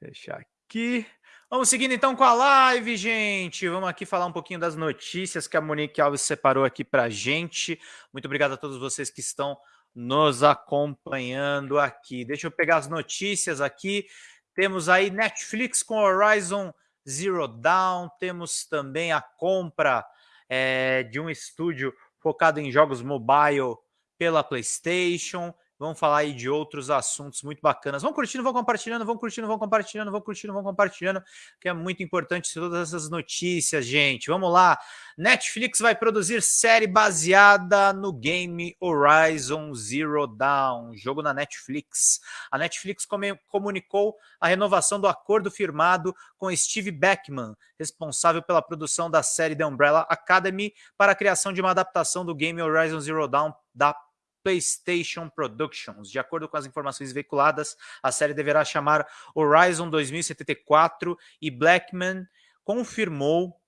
Deixar aqui. Vamos seguindo então com a live, gente. Vamos aqui falar um pouquinho das notícias que a Monique Alves separou aqui para gente. Muito obrigado a todos vocês que estão nos acompanhando aqui. Deixa eu pegar as notícias aqui. Temos aí Netflix com Horizon Zero Dawn. Temos também a compra é, de um estúdio focado em jogos mobile pela PlayStation. Vamos falar aí de outros assuntos muito bacanas. Vão curtindo, vão compartilhando, vão curtindo, vão compartilhando, vão curtindo, vão compartilhando, que é muito importante todas essas notícias, gente. Vamos lá. Netflix vai produzir série baseada no game Horizon Zero Dawn, jogo na Netflix. A Netflix comunicou a renovação do acordo firmado com Steve Beckman, responsável pela produção da série The Umbrella Academy, para a criação de uma adaptação do game Horizon Zero Dawn da PlayStation Productions. De acordo com as informações veiculadas, a série deverá chamar Horizon 2074 e Blackman confirmou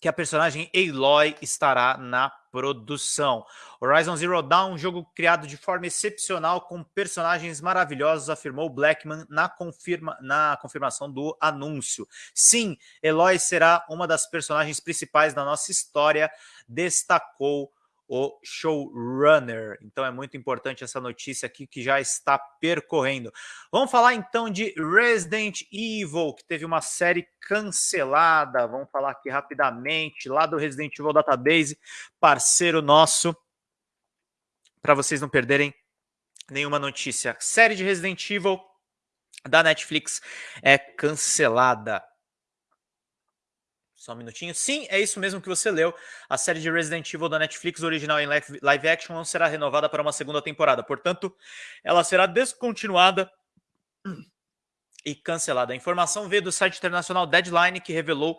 que a personagem Aloy estará na produção. Horizon Zero Dawn, um jogo criado de forma excepcional com personagens maravilhosos, afirmou Blackman na, confirma, na confirmação do anúncio. Sim, Eloy será uma das personagens principais da nossa história, destacou o showrunner. Então é muito importante essa notícia aqui que já está percorrendo. Vamos falar então de Resident Evil, que teve uma série cancelada. Vamos falar aqui rapidamente lá do Resident Evil Database, parceiro nosso, para vocês não perderem nenhuma notícia. Série de Resident Evil da Netflix é cancelada. Só um minutinho. Sim, é isso mesmo que você leu. A série de Resident Evil da Netflix, original em live action, não será renovada para uma segunda temporada. Portanto, ela será descontinuada e cancelada. A informação veio do site internacional Deadline, que revelou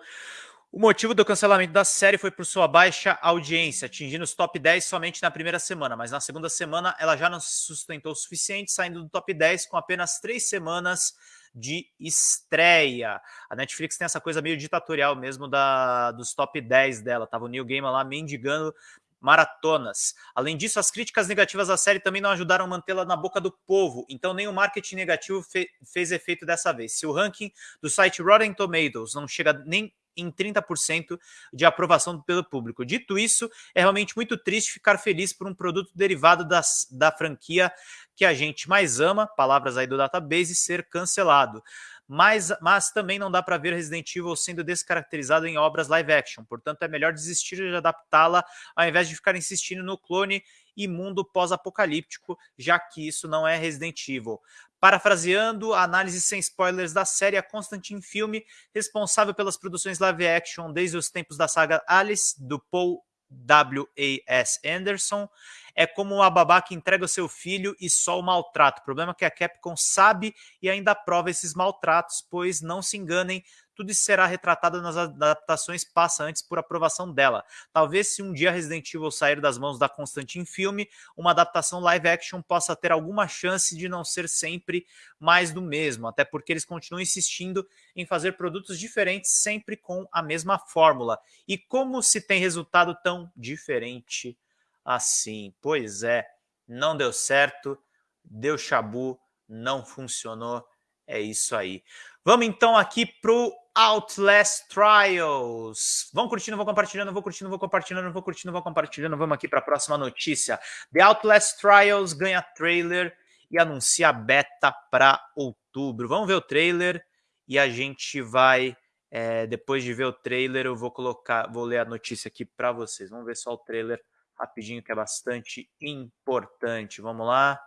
o motivo do cancelamento da série foi por sua baixa audiência, atingindo os top 10 somente na primeira semana, mas na segunda semana ela já não se sustentou o suficiente, saindo do top 10 com apenas três semanas de estreia. A Netflix tem essa coisa meio ditatorial mesmo da, dos top 10 dela. Tava o Neil Gaiman lá mendigando maratonas. Além disso, as críticas negativas à série também não ajudaram a mantê-la na boca do povo, então nem o marketing negativo fe fez efeito dessa vez. Se o ranking do site Rotten Tomatoes não chega nem em 30% de aprovação pelo público. Dito isso, é realmente muito triste ficar feliz por um produto derivado das, da franquia que a gente mais ama, palavras aí do database, ser cancelado mas, mas também não dá para ver Resident Evil sendo descaracterizado em obras live action, portanto é melhor desistir de adaptá-la ao invés de ficar insistindo no clone e mundo pós-apocalíptico, já que isso não é Resident Evil. Parafraseando a análise sem spoilers da série A Constantine Filme, responsável pelas produções live action desde os tempos da saga Alice, do Paul W.A.S. Anderson, é como uma babá que entrega o seu filho e só o maltrata. O problema é que a Capcom sabe e ainda aprova esses maltratos, pois não se enganem, tudo isso será retratado nas adaptações, passa antes por aprovação dela. Talvez se um dia Resident Evil sair das mãos da Constantin Filme, uma adaptação live action possa ter alguma chance de não ser sempre mais do mesmo, até porque eles continuam insistindo em fazer produtos diferentes sempre com a mesma fórmula. E como se tem resultado tão diferente assim. Pois é, não deu certo, deu chabu, não funcionou. É isso aí. Vamos então aqui pro Outlast Trials. Vão curtindo, vão compartilhando, vou curtindo, vou compartilhando, vou curtindo, vou compartilhando. Vamos aqui para a próxima notícia. The Outlast Trials ganha trailer e anuncia beta para outubro. Vamos ver o trailer e a gente vai é, depois de ver o trailer, eu vou colocar, vou ler a notícia aqui para vocês. Vamos ver só o trailer rapidinho que é bastante importante. Vamos lá.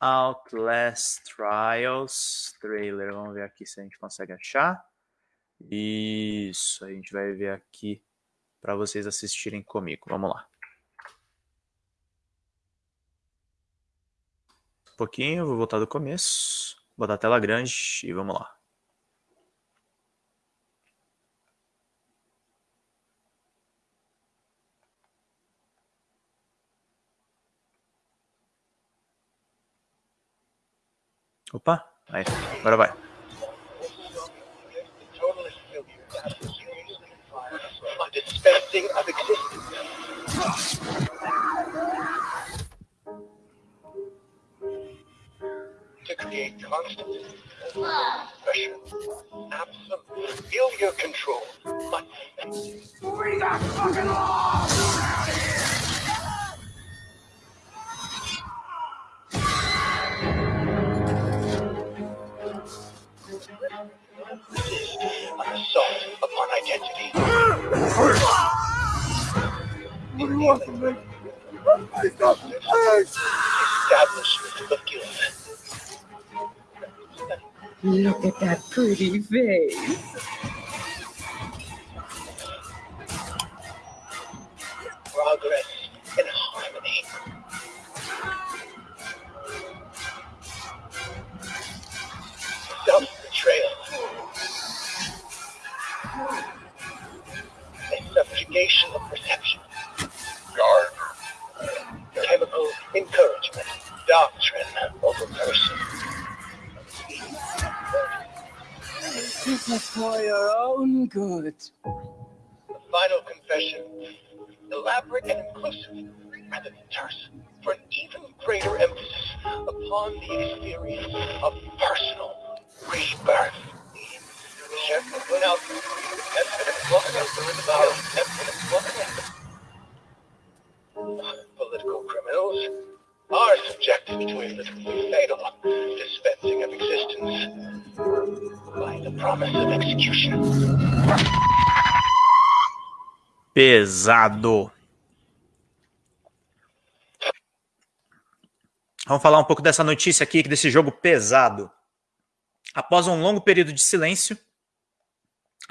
Outlast Trials trailer. Vamos ver aqui se a gente consegue achar. Isso, a gente vai ver aqui para vocês assistirem comigo. Vamos lá. Um pouquinho, vou voltar do começo. Botar a tela grande e vamos lá. Opa, aí, agora vai. To create constant pressure, absolute, feel your control, but we got fucking laws! Assault upon identity. What do you want from me? Look at that pretty face. Progress This is for your own good. The final confession. Elaborate and inclusive, rather than terse, for an even greater emphasis upon the experience of personal rebirth. Political criminals are subjected to a literally fatal dispensing of existence by the promise of execution. Pesado. Vamos falar um pouco dessa notícia aqui, desse jogo pesado. Após um longo período de silêncio,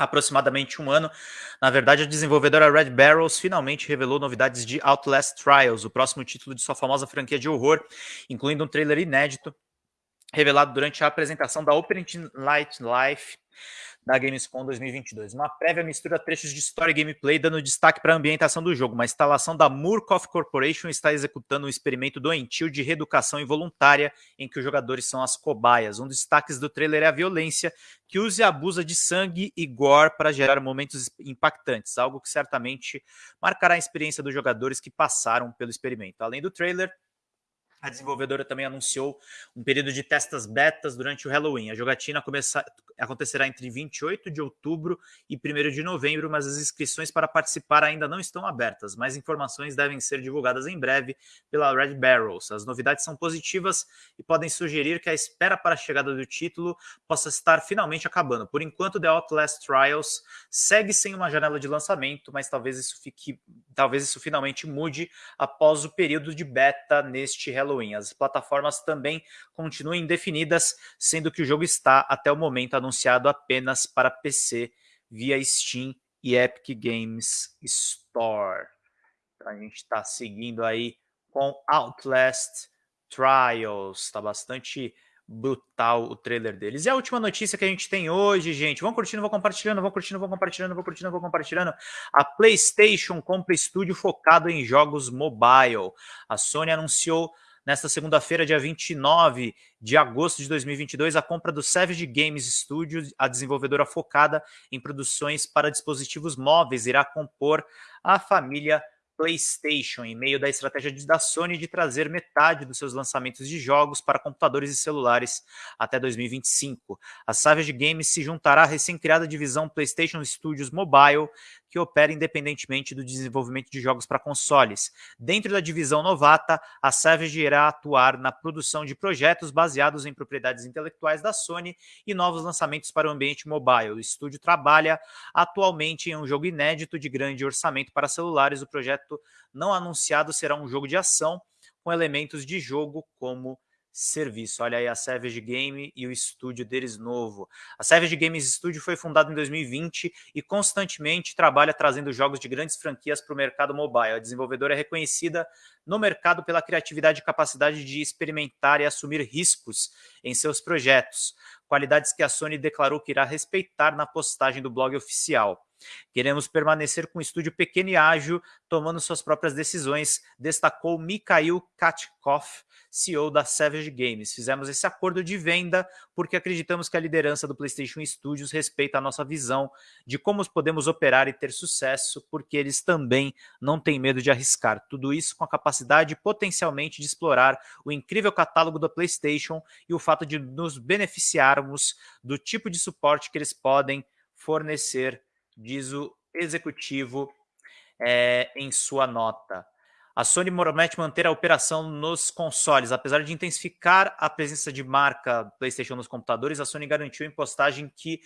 aproximadamente um ano. Na verdade, a desenvolvedora Red Barrels finalmente revelou novidades de Outlast Trials, o próximo título de sua famosa franquia de horror, incluindo um trailer inédito revelado durante a apresentação da Open Light Life da Gamescom 2022. Uma prévia mistura trechos de história e gameplay, dando destaque para a ambientação do jogo. Uma instalação da Murkoff Corporation está executando um experimento doentio de reeducação involuntária em que os jogadores são as cobaias. Um dos destaques do trailer é a violência, que usa e abusa de sangue e gore para gerar momentos impactantes, algo que certamente marcará a experiência dos jogadores que passaram pelo experimento. Além do trailer, a desenvolvedora também anunciou um período de testas betas durante o Halloween. A jogatina começa, acontecerá entre 28 de outubro e 1 de novembro, mas as inscrições para participar ainda não estão abertas. Mais informações devem ser divulgadas em breve pela Red Barrels. As novidades são positivas e podem sugerir que a espera para a chegada do título possa estar finalmente acabando. Por enquanto, The Outlast Trials segue sem uma janela de lançamento, mas talvez isso fique, talvez isso finalmente mude após o período de beta neste Halloween Halloween. As plataformas também continuam indefinidas, sendo que o jogo está, até o momento, anunciado apenas para PC via Steam e Epic Games Store. Então, a gente está seguindo aí com Outlast Trials. Está bastante brutal o trailer deles. E a última notícia que a gente tem hoje, gente, vão curtindo, vão compartilhando, vão curtindo, vão compartilhando, vão curtindo, vão compartilhando. A PlayStation compra estúdio focado em jogos mobile. A Sony anunciou nesta segunda-feira, dia 29 de agosto de 2022, a compra do Savage Games Studio, a desenvolvedora focada em produções para dispositivos móveis, irá compor a família PlayStation, em meio da estratégia da Sony de trazer metade dos seus lançamentos de jogos para computadores e celulares até 2025. A Savage Games se juntará à recém-criada divisão PlayStation Studios Mobile, que opera independentemente do desenvolvimento de jogos para consoles. Dentro da divisão novata, a Savage irá atuar na produção de projetos baseados em propriedades intelectuais da Sony e novos lançamentos para o ambiente mobile. O estúdio trabalha atualmente em um jogo inédito de grande orçamento para celulares. O projeto não anunciado será um jogo de ação com elementos de jogo como serviço. Olha aí a Savage Game e o estúdio deles novo. A Savage Games Studio foi fundada em 2020 e constantemente trabalha trazendo jogos de grandes franquias para o mercado mobile. A desenvolvedora é reconhecida no mercado pela criatividade e capacidade de experimentar e assumir riscos em seus projetos, qualidades que a Sony declarou que irá respeitar na postagem do blog oficial. Queremos permanecer com um estúdio pequeno e ágil, tomando suas próprias decisões, destacou Mikhail Katkov, CEO da Savage Games. Fizemos esse acordo de venda porque acreditamos que a liderança do PlayStation Studios respeita a nossa visão de como podemos operar e ter sucesso, porque eles também não têm medo de arriscar. Tudo isso com a capacidade potencialmente de explorar o incrível catálogo da PlayStation e o fato de nos beneficiarmos do tipo de suporte que eles podem fornecer diz o executivo é, em sua nota. A Sony promete manter a operação nos consoles. Apesar de intensificar a presença de marca PlayStation nos computadores, a Sony garantiu em postagem que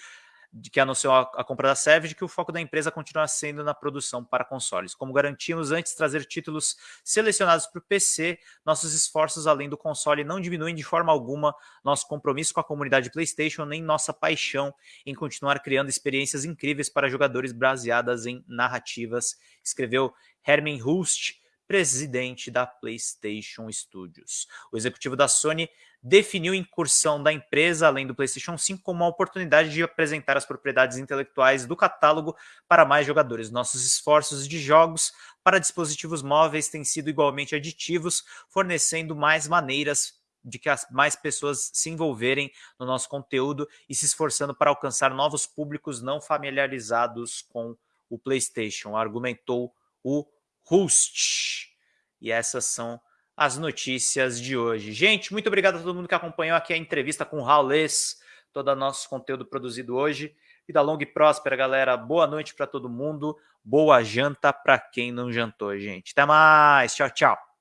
de que anunciou a, a, compra da Savage, que o foco da empresa continua sendo na produção para consoles. Como garantimos antes trazer títulos selecionados para o PC, nossos esforços além do console não diminuem de forma alguma nosso compromisso com a comunidade PlayStation, nem nossa paixão em continuar criando experiências incríveis para jogadores baseadas em narrativas, escreveu Herman Hust, presidente da PlayStation Studios. O executivo da Sony definiu a incursão da empresa, além do PlayStation 5, como uma oportunidade de apresentar as propriedades intelectuais do catálogo para mais jogadores. Nossos esforços de jogos para dispositivos móveis têm sido igualmente aditivos, fornecendo mais maneiras de que as mais pessoas se envolverem no nosso conteúdo e se esforçando para alcançar novos públicos não familiarizados com o PlayStation, argumentou o Rust. E essas são as notícias de hoje. Gente, muito obrigado a todo mundo que acompanhou aqui a entrevista com o Raulês, todo o nosso conteúdo produzido hoje. Vida longa e próspera, galera. Boa noite para todo mundo. Boa janta para quem não jantou, gente. Até mais. Tchau, tchau.